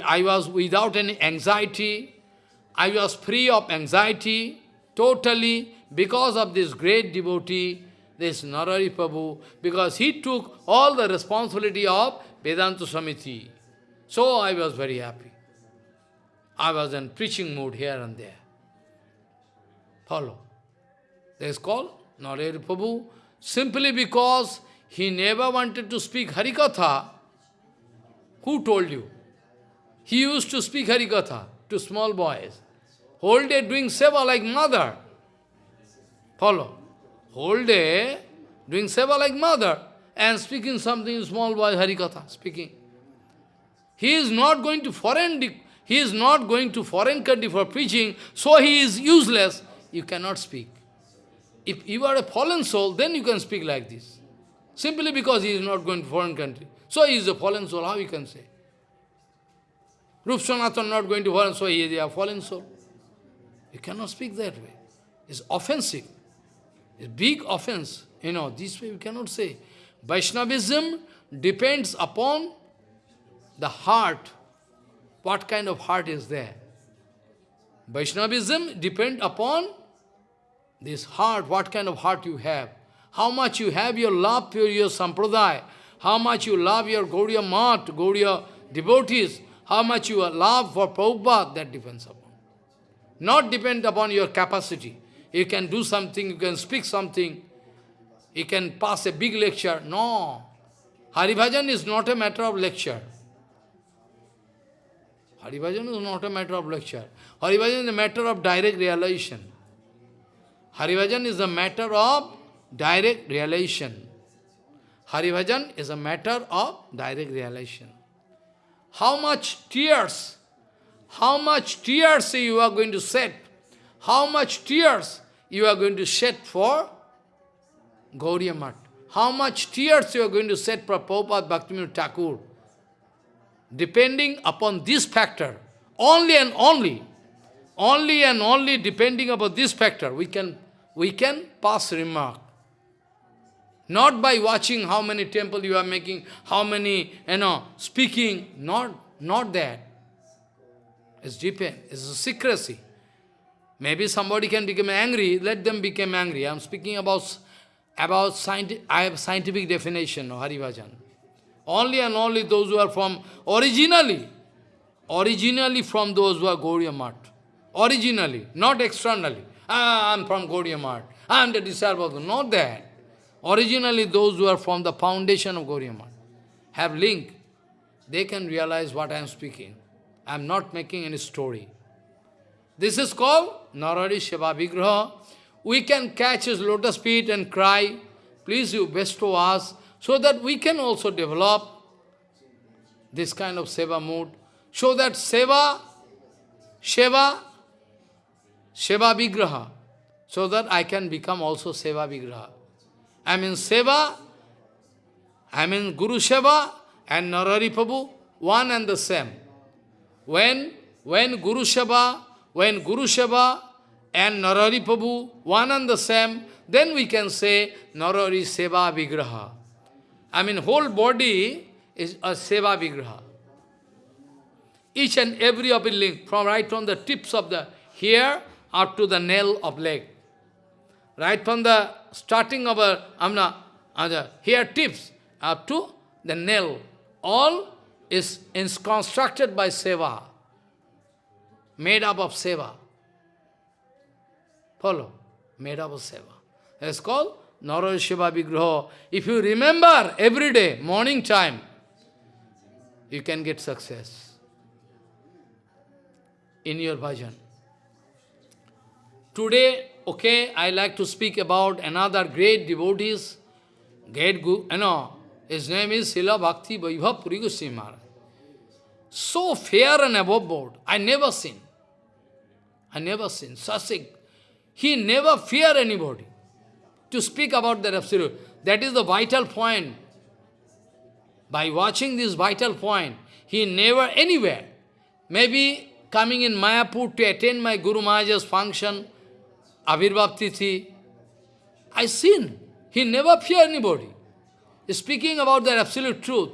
I was without any anxiety, I was free of anxiety, totally, because of this great devotee, this Narari Prabhu, because he took all the responsibility of Vedanta Samiti. So I was very happy. I was in preaching mood here and there. Follow. That is called Narari Prabhu, simply because he never wanted to speak Harikatha. Who told you? He used to speak Harikatha to small boys. Whole day doing seva like mother. Follow. Whole day doing seva like mother and speaking something small boy Harikatha, speaking. He is not going to foreign he is not going to foreign country for preaching, so he is useless. You cannot speak. If you are a fallen soul, then you can speak like this. Simply because he is not going to foreign country. So he is a fallen soul, how you can say? Rup not going to foreign, so he is a fallen soul. You cannot speak that way. It's offensive. It's big offense. You know, this way you cannot say. Vaishnavism depends upon the heart. What kind of heart is there? Vaishnavism depends upon this heart, what kind of heart you have how much you have your love for your sampradaya, how much you love your Gaudiya Mat, Gaudiya devotees, how much you love for Prabhupada, that depends upon. Not depend upon your capacity. You can do something, you can speak something, you can pass a big lecture. No. Haribhajan is not a matter of lecture. Haribhajan is not a matter of lecture. Haribhajan is a matter of direct realization. Haribhajan is a matter of direct realization. Haribhajan is a matter of direct realization. How much tears, how much tears you are going to shed, how much tears you are going to shed for Gauriya Mat, how much tears you are going to shed for Prabhupada Bhaktivinoda Thakur, depending upon this factor, only and only, only and only depending upon this factor, we can, we can pass remark. Not by watching how many temple you are making, how many, you know, speaking, not, not that. It's depend, it's a secrecy. Maybe somebody can become angry, let them become angry. I am speaking about, about scientific, I have scientific definition of Haribhajan. Only and only those who are from, originally, originally from those who are Gauriya. Originally, not externally. Ah, I am from Gauriya Math. I am the disciple of Not that. Originally, those who are from the foundation of Gauriya have link. They can realize what I am speaking. I am not making any story. This is called Narari Shiva Vigraha. We can catch his lotus feet and cry, please you bestow us, so that we can also develop this kind of seva mood, so that seva, seva, seva vigraha, so that I can become also seva vigraha. I mean seva, I mean Guru Seva and Narari Prabhu, one and the same. When, when Guru Seva, when Guru Seva and Narari Prabhu, one and the same, then we can say Narari Seva Vigraha. I mean, whole body is a Seva Vigraha. Each and every of it link, from right from the tips of the hair up to the nail of leg. Right from the starting of a amna, uh, the hair tips up to the nail, all is, is constructed by Seva made up of seva. Follow? Of seva. It's called Nara Shiva Vigraha. If you remember every day, morning time, you can get success in your bhajan. Today, okay, I like to speak about another great devotees, great guru, you know, his name is Srila Bhakti Vaibhav Puri Goswami Maharaj. So fair and above board, I never seen. I never seen such a... He never fear anybody to speak about that absolute. That is the vital point. By watching this vital point, he never anywhere. Maybe coming in Mayapur to attend my Guru Maharaj's function, Avirbhav Tithi, I seen. He never fear anybody. Speaking about that absolute truth,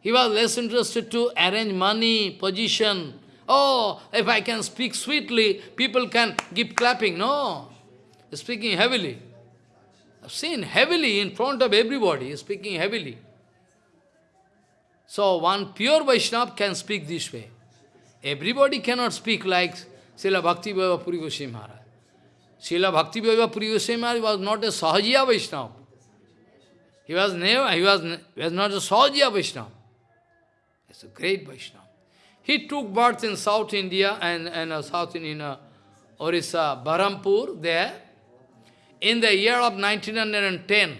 he was less interested to arrange money, position, Oh, if I can speak sweetly, people can give clapping. No, speaking heavily. I've seen heavily in front of everybody, speaking heavily. So one pure Vaishnava can speak this way. Everybody cannot speak like Srila Bhakti Vaibhav Puri Goswami Maharaj. Srila Bhakti Vaibhav Puri Goswami Maharaj was not a Sahajiya Vaishnava. He was never, he was, he was not a Sahajiya Vaishnava. He's a great Vaishnava. He took birth in South India and, and uh, South in uh, Orissa, Barampur, there, in the year of 1910.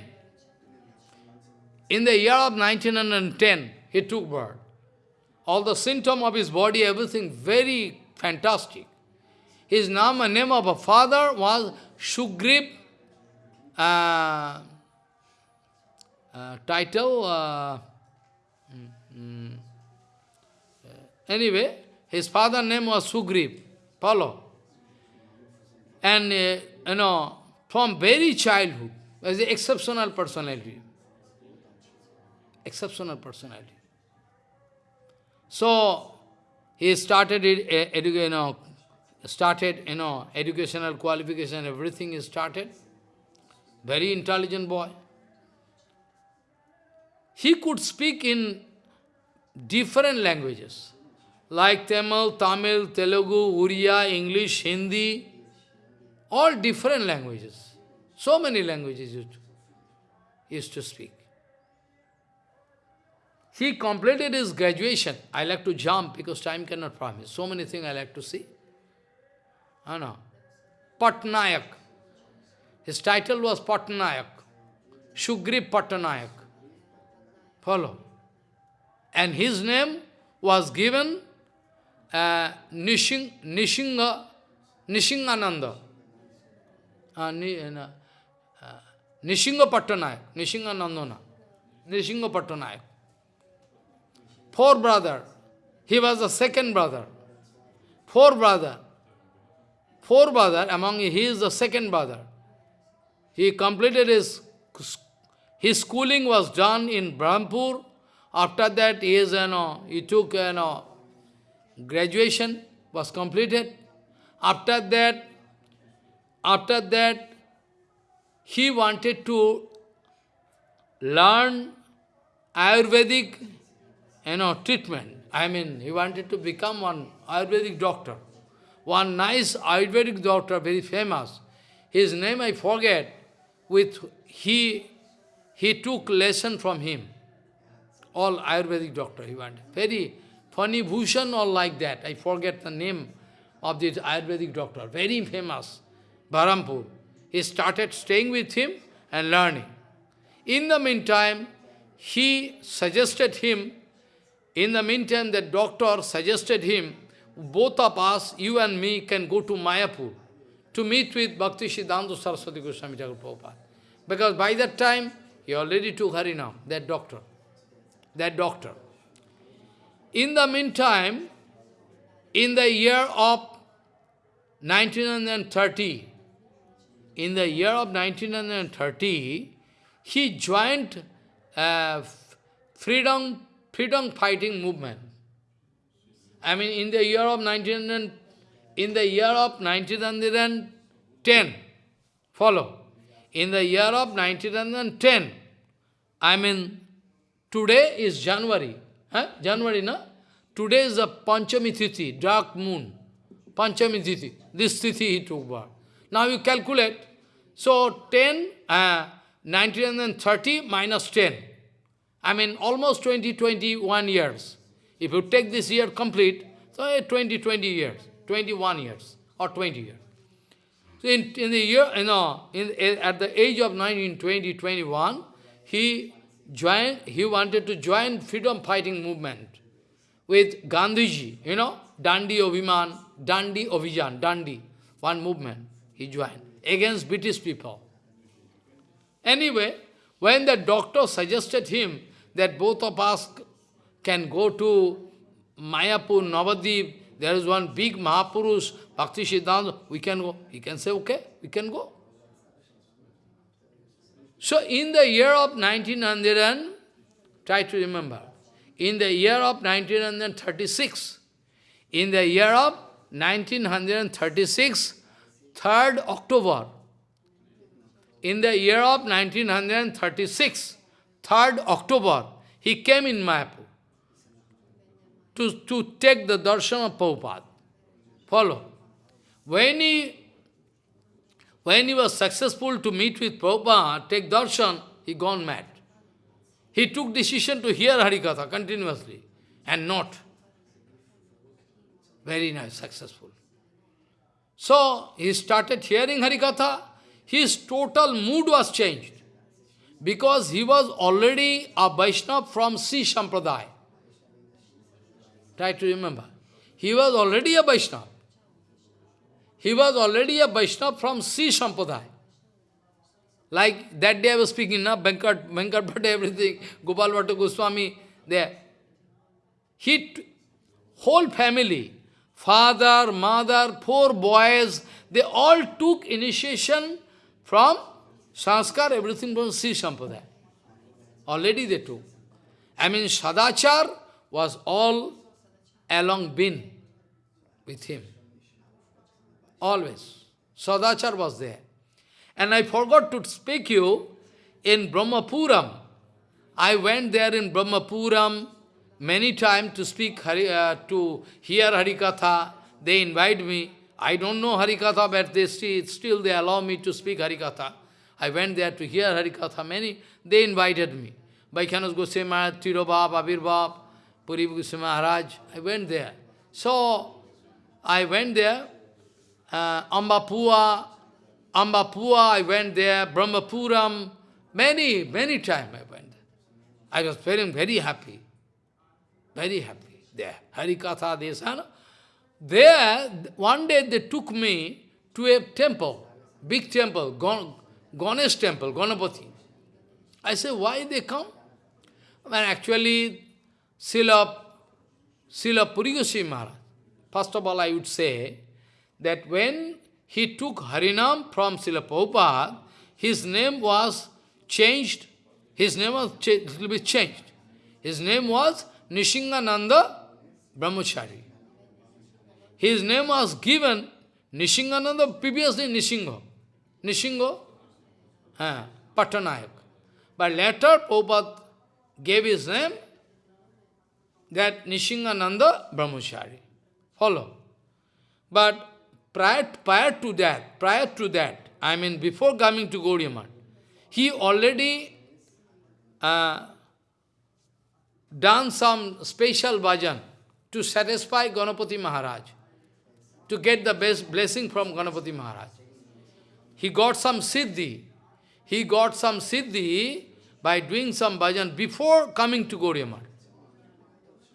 In the year of 1910, he took birth. All the symptom of his body, everything very fantastic. His name, name of a father was Shugrib, uh, uh, title, uh, Anyway, his father name was Sugriv. Follow. And, uh, you know, from very childhood, was an exceptional personality. Exceptional personality. So, he started, uh, you know, started, you know, educational qualification, everything is started. Very intelligent boy. He could speak in different languages like Tamil, Tamil, Telugu, Uriya, English, Hindi, all different languages. So many languages used to, used to speak. He completed his graduation. I like to jump because time cannot promise. So many things I like to see. I know. Patnayak. His title was Patnayak. Shugri Patnayak. Follow. And his name was given uh, Nishing, Nishinga, Nishingananda, uh, ni, uh, Nishinga Pattanayak, Nishinganandana, Nishinga Pattanayak. Four brother, he was the second brother. Four brother, four brother, among he is the second brother. He completed his, his schooling was done in Brahmpur. After that, he is, you know, he took, you know, graduation was completed. After that, after that, he wanted to learn Ayurvedic you know, treatment. I mean, he wanted to become one Ayurvedic doctor. One nice Ayurvedic doctor, very famous. His name I forget. With he, he took lesson from him. All Ayurvedic doctor he wanted. Very funny Bhushan or like that. I forget the name of this Ayurvedic doctor. Very famous. Barampur. He started staying with him and learning. In the meantime, he suggested him, in the meantime the doctor suggested him, both of us, you and me, can go to Mayapur to meet with Bhakti Siddhanta Saraswati Goswami Thakur Prabhupada. Because by that time, he already took Harinam, that doctor. That doctor. In the meantime, in the year of 1930, in the year of 1930, he joined uh, freedom, freedom fighting movement. I mean, in the year of 19, in the year of 1910, follow, in the year of 1910, I mean, today is January, huh? January, no? Today is the Panchami Tithi, dark moon, Panchami Tithi, this Tithi he took birth. Now you calculate, so 10, uh, 1930 minus 10, I mean almost 20, 21 years. If you take this year complete, so 20, 20 years, 21 years, or 20 years. So in, in the year, you know, in, at the age of 19, 20, 21, he joined, he wanted to join freedom fighting movement with Gandhiji, you know, Dandi Oviman, Dandi Ovijan, Dandi, one movement he joined against British people. Anyway, when the doctor suggested him that both of us can go to Mayapur, Navadip, there is one big Mahapurush, Bhakti Siddhanta, we can go. He can say, okay, we can go. So in the year of 1900, try to remember, in the year of 1936, in the year of 1936, 3rd October, in the year of 1936, 3rd October, he came in Mayapur to, to take the darshan of Prabhupada. Follow. When he, when he was successful to meet with Prabhupada, take darshan, he gone mad. He took decision to hear Harikatha continuously and not. Very nice, successful. So, he started hearing Harikatha, his total mood was changed. Because he was already a Vaishnava from Sri Sampradaya. Try to remember. He was already a Vaishnava. He was already a Vaishnava from Sri Sampradaya. Like that day I was speaking, na, Venkat, Venkat Bhatt, everything, Gopal Bhatta Goswami, there. He, whole family, father, mother, four boys, they all took initiation from sanskar, everything from Sri Sampradaya. Already they took. I mean, Sadachar was all along been with him. Always. Sadachar was there. And I forgot to speak you, in Brahmapuram, I went there in Brahmapuram many times to speak, Hari, uh, to hear Harikatha. They invite me. I don't know Harikatha, but they still, still they allow me to speak Harikatha. I went there to hear Harikatha. Many, they invited me. Vaikhanas Goswami Maharaj, Tirobhab, Abirbhab, Puri Goswami Maharaj. I went there. So, I went there. Uh, Ambapua, Ambapua, I went there. Brahmapuram, many, many times I went there. I was feeling very happy. Very happy there. Harikatha, Desana. There, one day they took me to a temple, big temple, Gan Ganesh temple, Ganapati. I said, why they come? When actually, Srila, Srila Puri Maharaj, first of all I would say, that when he took Harinam from Srila Prabhupada, his name was changed, his name was little bit changed. His name was Nishingananda Brahmachari. His name was given Nishingananda, previously Nishinga. Nishingo, uh, Patanayak. But later Prabhupada gave his name that Nishingananda Brahmachari. Follow. But prior, prior to that, prior to that, I mean before coming to Gauriya he already uh, done some special bhajan to satisfy Ganapati Maharaj, to get the best blessing from Ganapati Maharaj. He got some siddhi. He got some siddhi by doing some bhajan before coming to Gauriya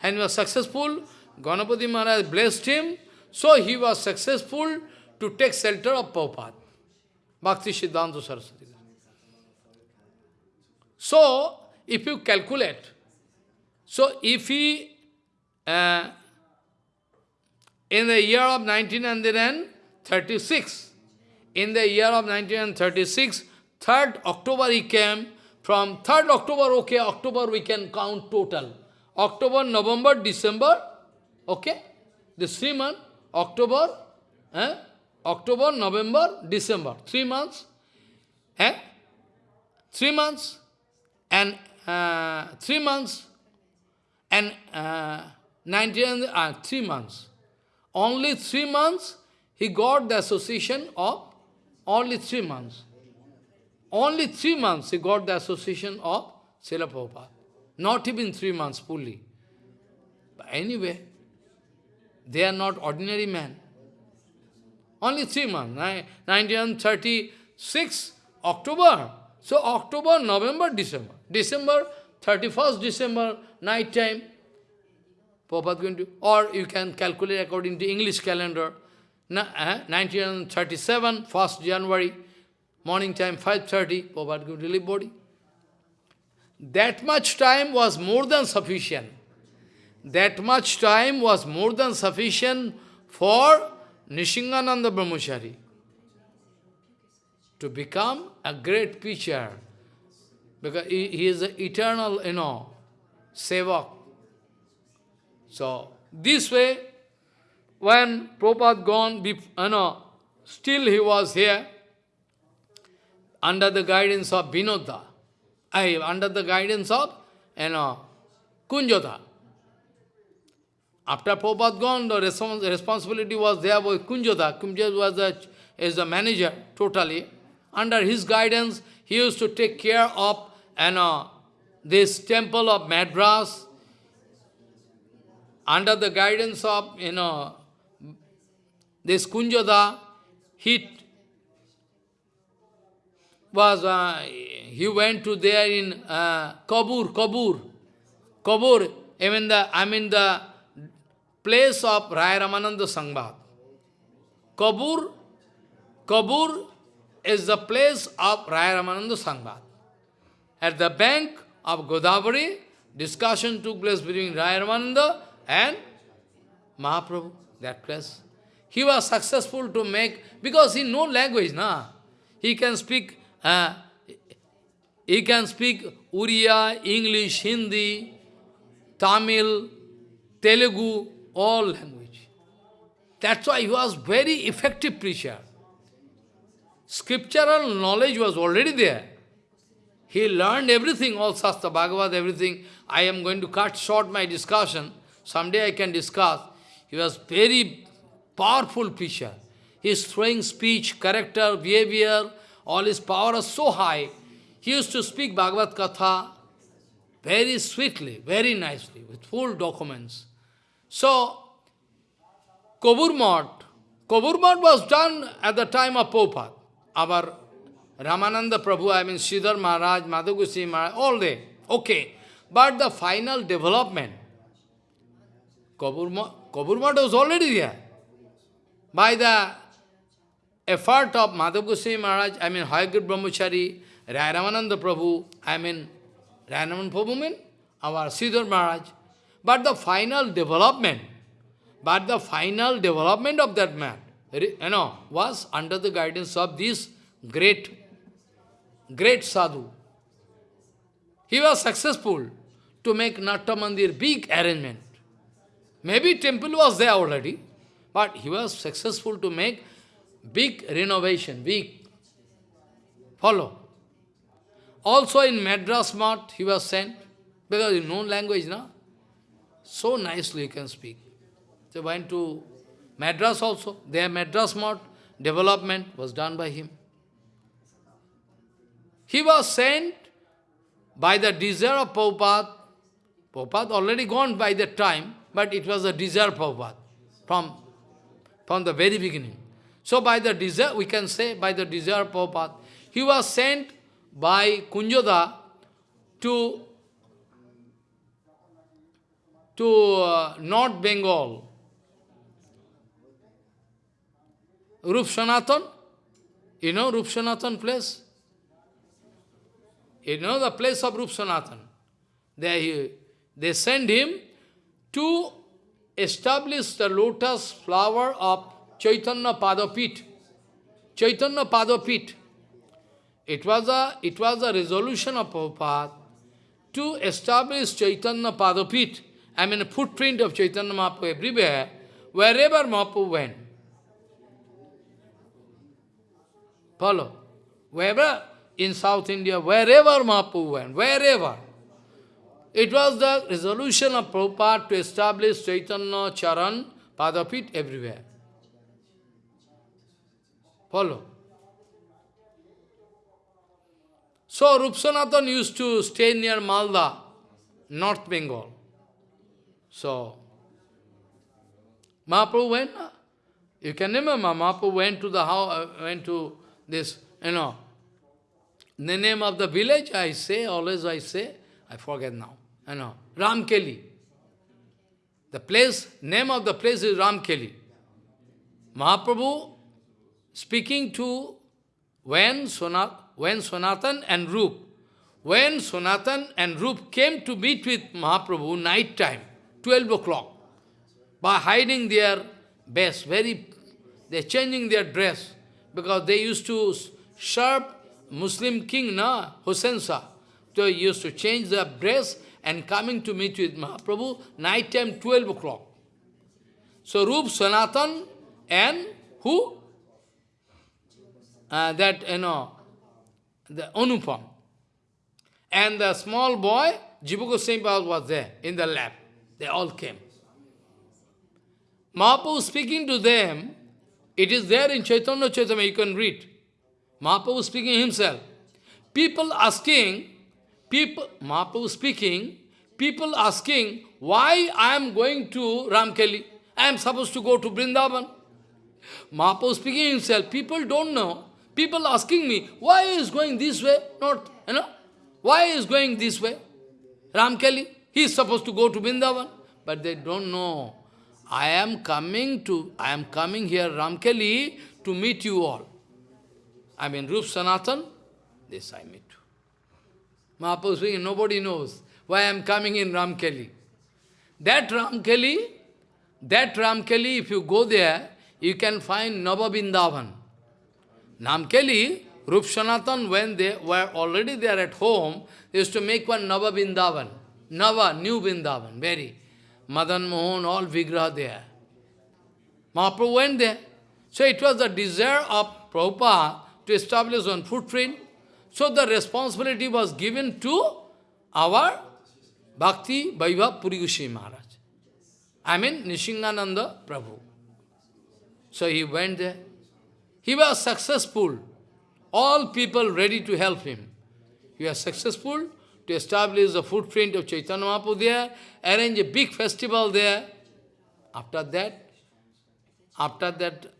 And he was successful. Ganapati Maharaj blessed him, so he was successful to take shelter of Prabhupada. Bhakti Siddhanta Saraswati. So, if you calculate, so if he, uh, in the year of 1936, in the year of 1936, 3rd October he came, from 3rd October, okay, October we can count total. October, November, December, okay? The three months, October, eh? October, November, December, three months, eh? Three months, and uh, three months, and uh, 19, uh, three months. Only three months he got the association of, only three months. Only three months he got the association of Srila Prabhupada. Not even three months fully. But anyway, they are not ordinary men. Only three months, 1936, October. So October, November, December. December, 31st December, night time, Prabhupada going to, or you can calculate according to English calendar, 1937, eh, 1st January, morning time, 5.30, Prabhupada going to leave body. That much time was more than sufficient. That much time was more than sufficient for Nishingananda Brahmachari to become a great preacher. Because he, is an eternal, you know, sevak. So, this way, when Prabhupada gone, you know, still he was here, under the guidance of Vinoda. I, under the guidance of, you know, Kunjata. After Prabhupada gone, the respons responsibility was there with Kunjata. Kunjata was the, is the manager, totally. Under his guidance, he used to take care of you know, this temple of Madras. Under the guidance of, you know, this Kunjata, he was, uh, he went to there in uh, Kabur, Kabur, Kabur, I mean the, I mean the place of Raya Ramananda Sangbad. Kabur, Kabur is the place of Raya Ramananda Sangbad. At the bank of Godavari, discussion took place between Raya Ramananda and Mahaprabhu, that place. He was successful to make, because he no language, na. He can speak uh, he can speak Uriya, English, Hindi, Tamil, Telugu, all language. That's why he was very effective preacher. Scriptural knowledge was already there. He learned everything, all Shastra, Bhagavad, everything. I am going to cut short my discussion. Someday I can discuss. He was very powerful preacher. His throwing speech, character, behavior, all his power was so high, he used to speak Bhagavad Katha very sweetly, very nicely, with full documents. So, Kobur Mat, Kobur Mat was done at the time of Prabhupada. Our Ramananda Prabhu, I mean Sridhar Maharaj, Madhagusi Maharaj, all day. Okay. But the final development, Kobur Mat was already there. By the effort of Madhav Maharaj, I mean Hayagir Brahmachari, Rayamananda Prabhu, I mean Rayaman Prabhu mean our Sridhar Maharaj. But the final development, but the final development of that man, you know, was under the guidance of this great, great sadhu. He was successful to make Natta Mandir big arrangement. Maybe temple was there already, but he was successful to make big renovation, big. Follow. Also in Madras Math, he was sent, because in known language, no? So nicely he can speak. They went to Madras also. Their Madras Math development was done by him. He was sent by the desire of Prabhupada. Prabhupada already gone by that time, but it was a desire of Prabhupada from, from the very beginning. So by the desire, we can say by the desire of Prabhupada, he was sent by Kunjoda to, to uh, North Bengal. Rup Sanatan, you know Rup Sanatan place? You know the place of Rup Sanatan. They, they send him to establish the lotus flower of Chaitanya Padapit. Chaitanya Padapit. It was a it was a resolution of Prabhupada to establish Chaitanya Padapit, I mean a footprint of Chaitanya Mahaprabhu everywhere, wherever Mahaprabhu went. Follow. Wherever in South India, wherever Mahaprabhu went, wherever. It was the resolution of Prabhupada to establish Chaitanya Charan Padapit everywhere. Follow. So Rup Sanatan used to stay near Malda, North Bengal. So, Mahaprabhu went, you can remember, Mahaprabhu went to the house, uh, went to this, you know, the name of the village, I say, always I say, I forget now, you know, Ramkeli. The place, name of the place is Ramkeli. Mahaprabhu speaking to when, Sonat, when Sonatan and Rup, when Sonatan and Rup came to meet with Mahaprabhu night time, 12 o'clock, by hiding their best, very, they're changing their dress, because they used to serve Muslim king, na, Hussein Shah. They used to change their dress and coming to meet with Mahaprabhu, night time 12 o'clock. So Rup, Sanatan and who? Uh, that, you know, the Anupam. And the small boy, Jiva Goswami was there in the lab. They all came. Mahaprabhu speaking to them, it is there in Chaitanya Chaitanya, you can read. Mahaprabhu speaking himself. People asking, people, Mahaprabhu speaking, people asking, why I am going to Ramkeli? I am supposed to go to Vrindavan. Mahaprabhu speaking himself, people don't know. People asking me, why is going this way? Not, you know, why is going this way? Ramkeli, he is supposed to go to Vrindavan. But they don't know. I am coming to, I am coming here, Ramkeli, to meet you all. I mean, Rup Sanatan, this I meet. Mahaprabhu speaking, nobody knows why I am coming in Ramkeli. That Ramkeli, that Ramkeli, if you go there, you can find Navabindavan. Namkeli, Rup Sanatan, when they were already there at home, used to make one Nava Bindavan. Nava, new Bindavan, very. Madan Mohan, all Vigraha there. Mahaprabhu went there. So it was the desire of Prabhupada to establish one footprint. So the responsibility was given to our Bhakti Vaibhav Puri Goswami Maharaj. I mean Nishingananda Prabhu. So he went there. He was successful. All people ready to help him. He was successful to establish the footprint of Chaitanya Mahaprabhu there, arrange a big festival there. After that, after that,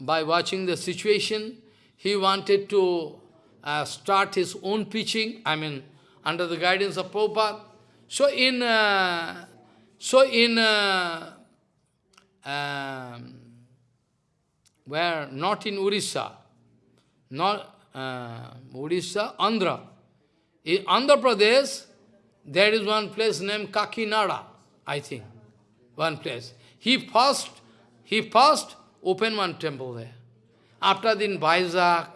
by watching the situation, he wanted to uh, start his own preaching, I mean, under the guidance of Prabhupada. So in, uh, so in, uh, um, where, not in Orissa, not uh, Orissa, Andhra. In Andhra Pradesh, there is one place named Kakinada, I think, one place. He first, he first opened one temple there. After that in Vizag,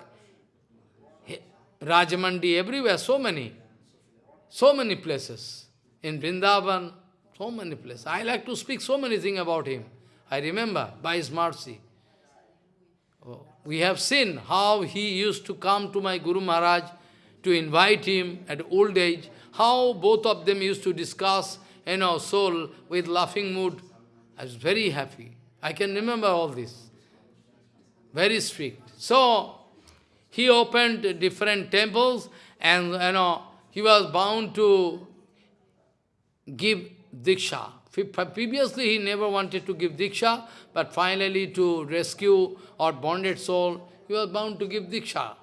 Rajamandi, everywhere, so many, so many places. In Vrindavan, so many places. I like to speak so many things about him. I remember, by his mercy. Oh. we have seen how he used to come to my Guru Maharaj to invite him at old age, how both of them used to discuss, you know, soul with laughing mood. I was very happy. I can remember all this. Very strict. So, he opened different temples and, you know, he was bound to give Diksha. Previously, he never wanted to give Diksha, but finally to rescue our bonded soul, he was bound to give Diksha.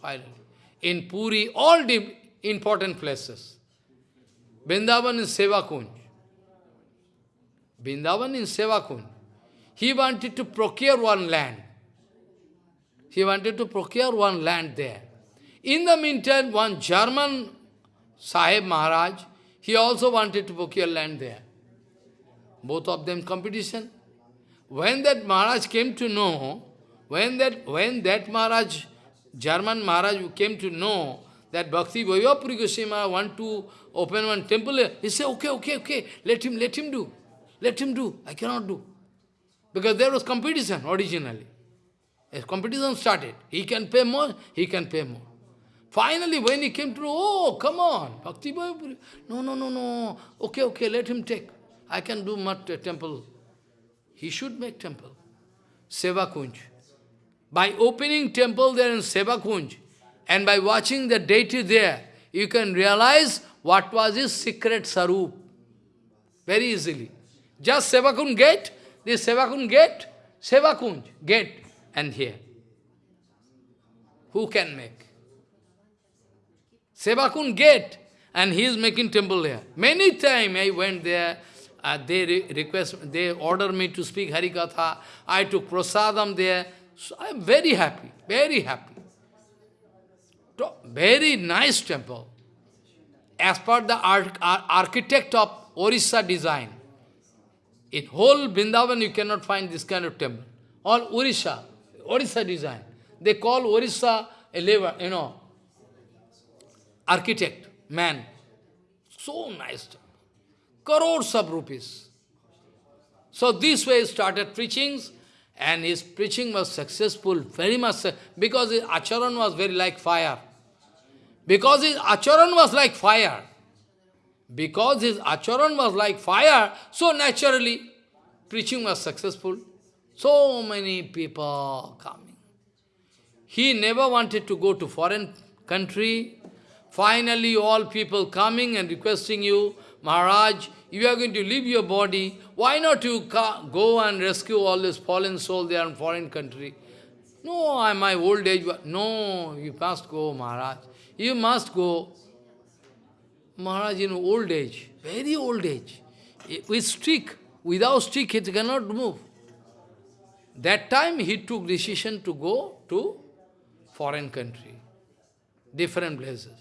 Finally. In Puri, all the important places. Vrindavan is Sevakunj. Vrindavan in Sevakunj. He wanted to procure one land. He wanted to procure one land there. In the meantime, one German Sahib Maharaj, he also wanted to procure land there. Both of them competition. When that Maharaj came to know, when that, when that Maharaj, German Maharaj came to know that Bhakti Vaibhav Puri Goswami want to open one temple, he said, okay, okay, okay, let him, let him do. Let him do. I cannot do. Because there was competition originally. As competition started, he can pay more, he can pay more. Finally, when he came to oh, come on, Bhakti Vaibhav Puri, no, no, no, no, okay, okay, let him take. I can do mat temple. He should make temple. Seva Kunj. By opening temple there in Seva Kunj, and by watching the deity there, you can realize what was his secret sarup. Very easily. Just Sevakun gate, this Sevakun gate, Sevakunj gate, and here. Who can make? Sevakun gate, and he is making temple there. Many times I went there, uh, they re request, they order me to speak Harikatha. I took prasadam there. So I am very happy, very happy. Very nice temple. As per the arch architect of Orissa design. In whole Vrindavan you cannot find this kind of temple. All Orissa, Orissa design. They call Orissa a labor, you know, architect, man. So nice temple crores of rupees. So this way started preachings, and his preaching was successful, very much, because his acharan was very like fire. Because his acharan was like fire. Because his acharan was like fire, so naturally, preaching was successful. So many people coming. He never wanted to go to foreign country. Finally, all people coming and requesting you, Maharaj, you are going to leave your body, why not you go and rescue all this fallen soul there in foreign country? No, I'm my old age. No, you must go, Maharaj. You must go. Maharaj in old age, very old age, with stick. Without stick, it cannot move. That time he took decision to go to foreign country, different places.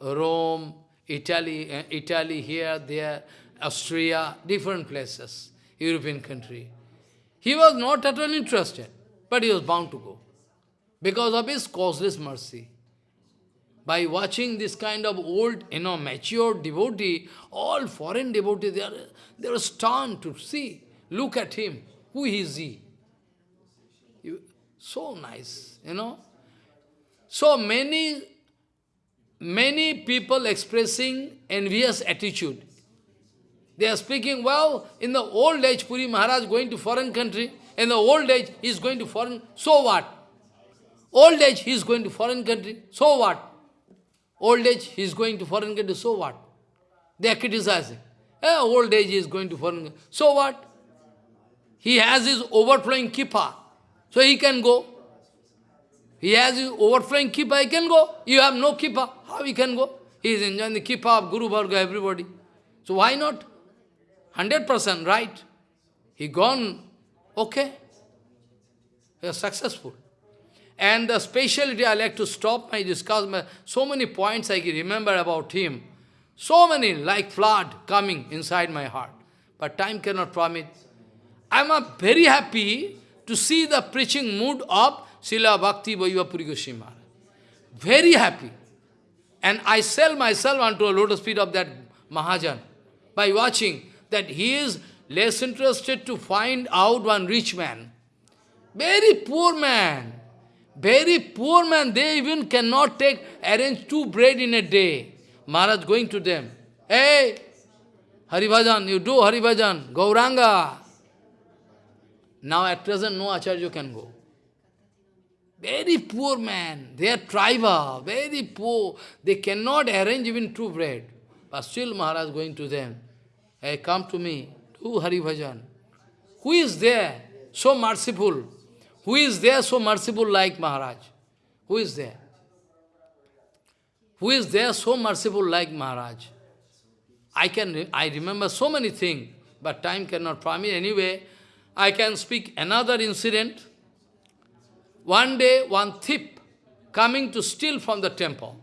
Rome, Italy, uh, Italy here, there, Austria, different places, European country. He was not at all interested, but he was bound to go because of his causeless mercy. By watching this kind of old, you know, mature devotee, all foreign devotees, they are, they are stunned to see, look at him, who is he? You, so nice, you know. So many, many people expressing envious attitude. They are speaking, well, in the old age, Puri Maharaj going to foreign country, in the old age, he is going to foreign, so what? Old age, he is going to foreign country, so what? Old age, he is going to foreign country, so what? They are criticizing. Eh, old age, he is going to foreign country, so what? He has his overflowing kripa, so he can go. He has his overflowing kripa, he can go. You have no kripa, how he can go? He is enjoying the kripa of Guru Varga, everybody. So why not? 100% right. He gone, okay. He was successful. And the speciality, I like to stop my discussion, so many points I can remember about him. So many, like flood coming inside my heart. But time cannot permit. I am very happy to see the preaching mood of Srila Bhakti Vaibhav Puri Goswami Very happy. And I sell myself onto a lotus feet of that Mahajan by watching that he is less interested to find out one rich man. Very poor man. Very poor man, they even cannot take, arrange two bread in a day. Maharaj going to them. Hey, Haribhajan, you do Haribhajan, Gauranga. Now at present no Acharya can go. Very poor man, they are tribal, very poor. They cannot arrange even two bread. But still Maharaj going to them. Hey, come to me, do Hari Bhajan. Who is there so merciful? Who is there so merciful like Maharaj? Who is there? Who is there so merciful like Maharaj? I can I remember so many things, but time cannot permit. Anyway, I can speak another incident. One day, one thief coming to steal from the temple.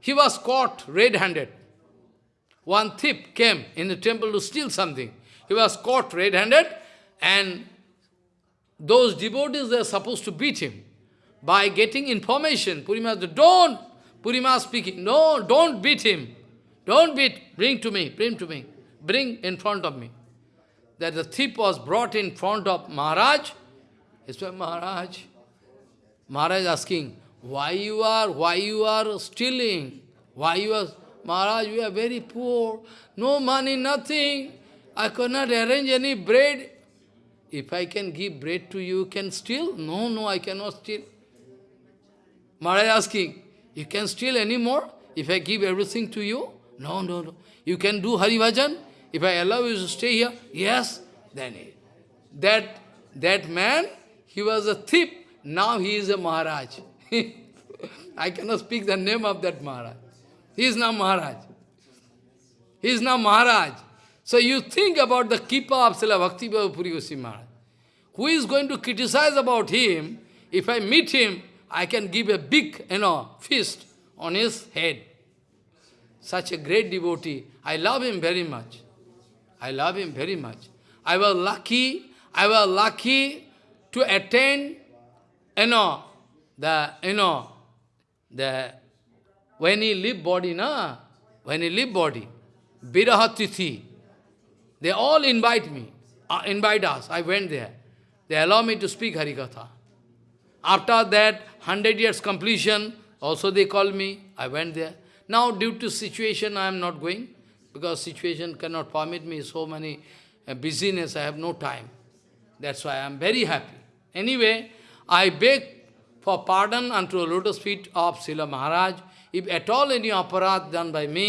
He was caught red-handed. One thief came in the temple to steal something. He was caught red-handed and those devotees, they are supposed to beat him. By getting information, Purima don't! Purima speaking, no, don't beat him. Don't beat, bring to me, bring to me. Bring in front of me. That the thief was brought in front of Maharaj. He said, Maharaj. Maharaj asking, why you are, why you are stealing? Why you are, Maharaj, we are very poor, no money, nothing. I cannot arrange any bread. If I can give bread to you, can steal? No, no, I cannot steal. Maharaj asking, you can steal any more if I give everything to you? No, no, no. You can do Hari Bhajan? If I allow you to stay here? Yes. Then he, that, that man, he was a thief. Now he is a Maharaj. I cannot speak the name of that Maharaj. He is now Maharaj. He is now Maharaj. So you think about the keeper of Srila Bhakti Puri Goswami Maharaj. Who is going to criticize about him? If I meet him, I can give a big, you know, feast on his head. Such a great devotee. I love him very much. I love him very much. I was lucky, I was lucky to attend, you know, the, you know, the, when he leave body, na, when he leave body, Birahatithi, they all invite me, uh, invite us. I went there. They allow me to speak Harikatha. After that, 100 years completion, also they call me. I went there. Now, due to situation, I am not going, because situation cannot permit me so many uh, busyness, I have no time. That's why I am very happy. Anyway, I beg for pardon unto the lotus feet of Srila Maharaj, if at all any aparadh done by me,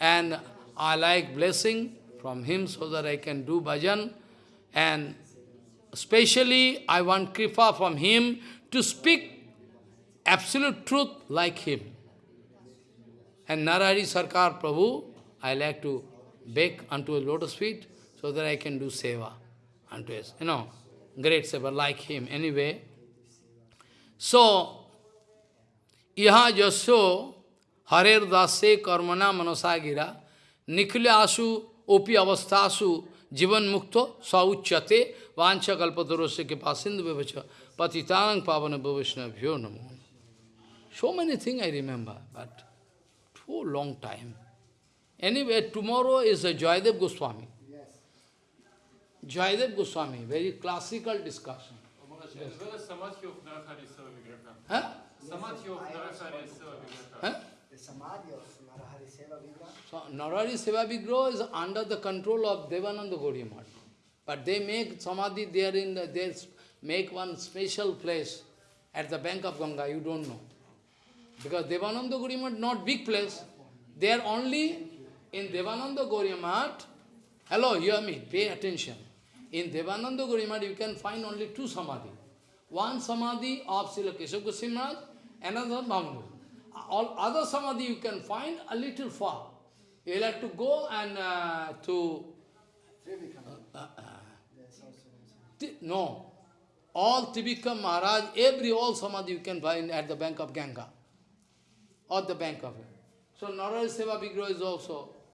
and I like blessing, from him so that I can do bhajan. And especially I want kripa from him to speak absolute truth like him. And Narari Sarkar Prabhu, I like to beg unto a lotus feet so that I can do seva unto his, you know, great seva like him. Anyway, so, यहाँ जसो हरेर दासे कर्मणा मनसा गिरा निखिल आशु OP अवस्थासु जीवन मुक्त सौच्यते वाछ कल्पतरुष के पास सिंधु विवच पतितांग पावन वैष्णव्यो नमो। So many thing I remember but too long time anyway tomorrow is a Jayadev Goswami Jayadev Goswami very classical discussion Samadhi of Narahari Seva Huh? The Samadhi of Narahari Seva So, Narari Seva Vigraha is under the control of Devananda Gauriya Math. But they make Samadhi there in the, they make one special place at the bank of Ganga, you don't know. Because Devananda Gauriya Math not big place. They are only in Devananda Gauriya Math. Hello, hear me, pay attention. In Devananda Gauriya Math you can find only two Samadhi. One Samadhi of Srila Keshav Goswami Maharaj, another Bhambu. All other Samadhi you can find a little far. You will have to go and uh, to... Uh, uh, no. All Tribhikam Maharaj, every all Samadhi you can find at the bank of Ganga. Or the bank of. So Narayana Seva Vigraha is also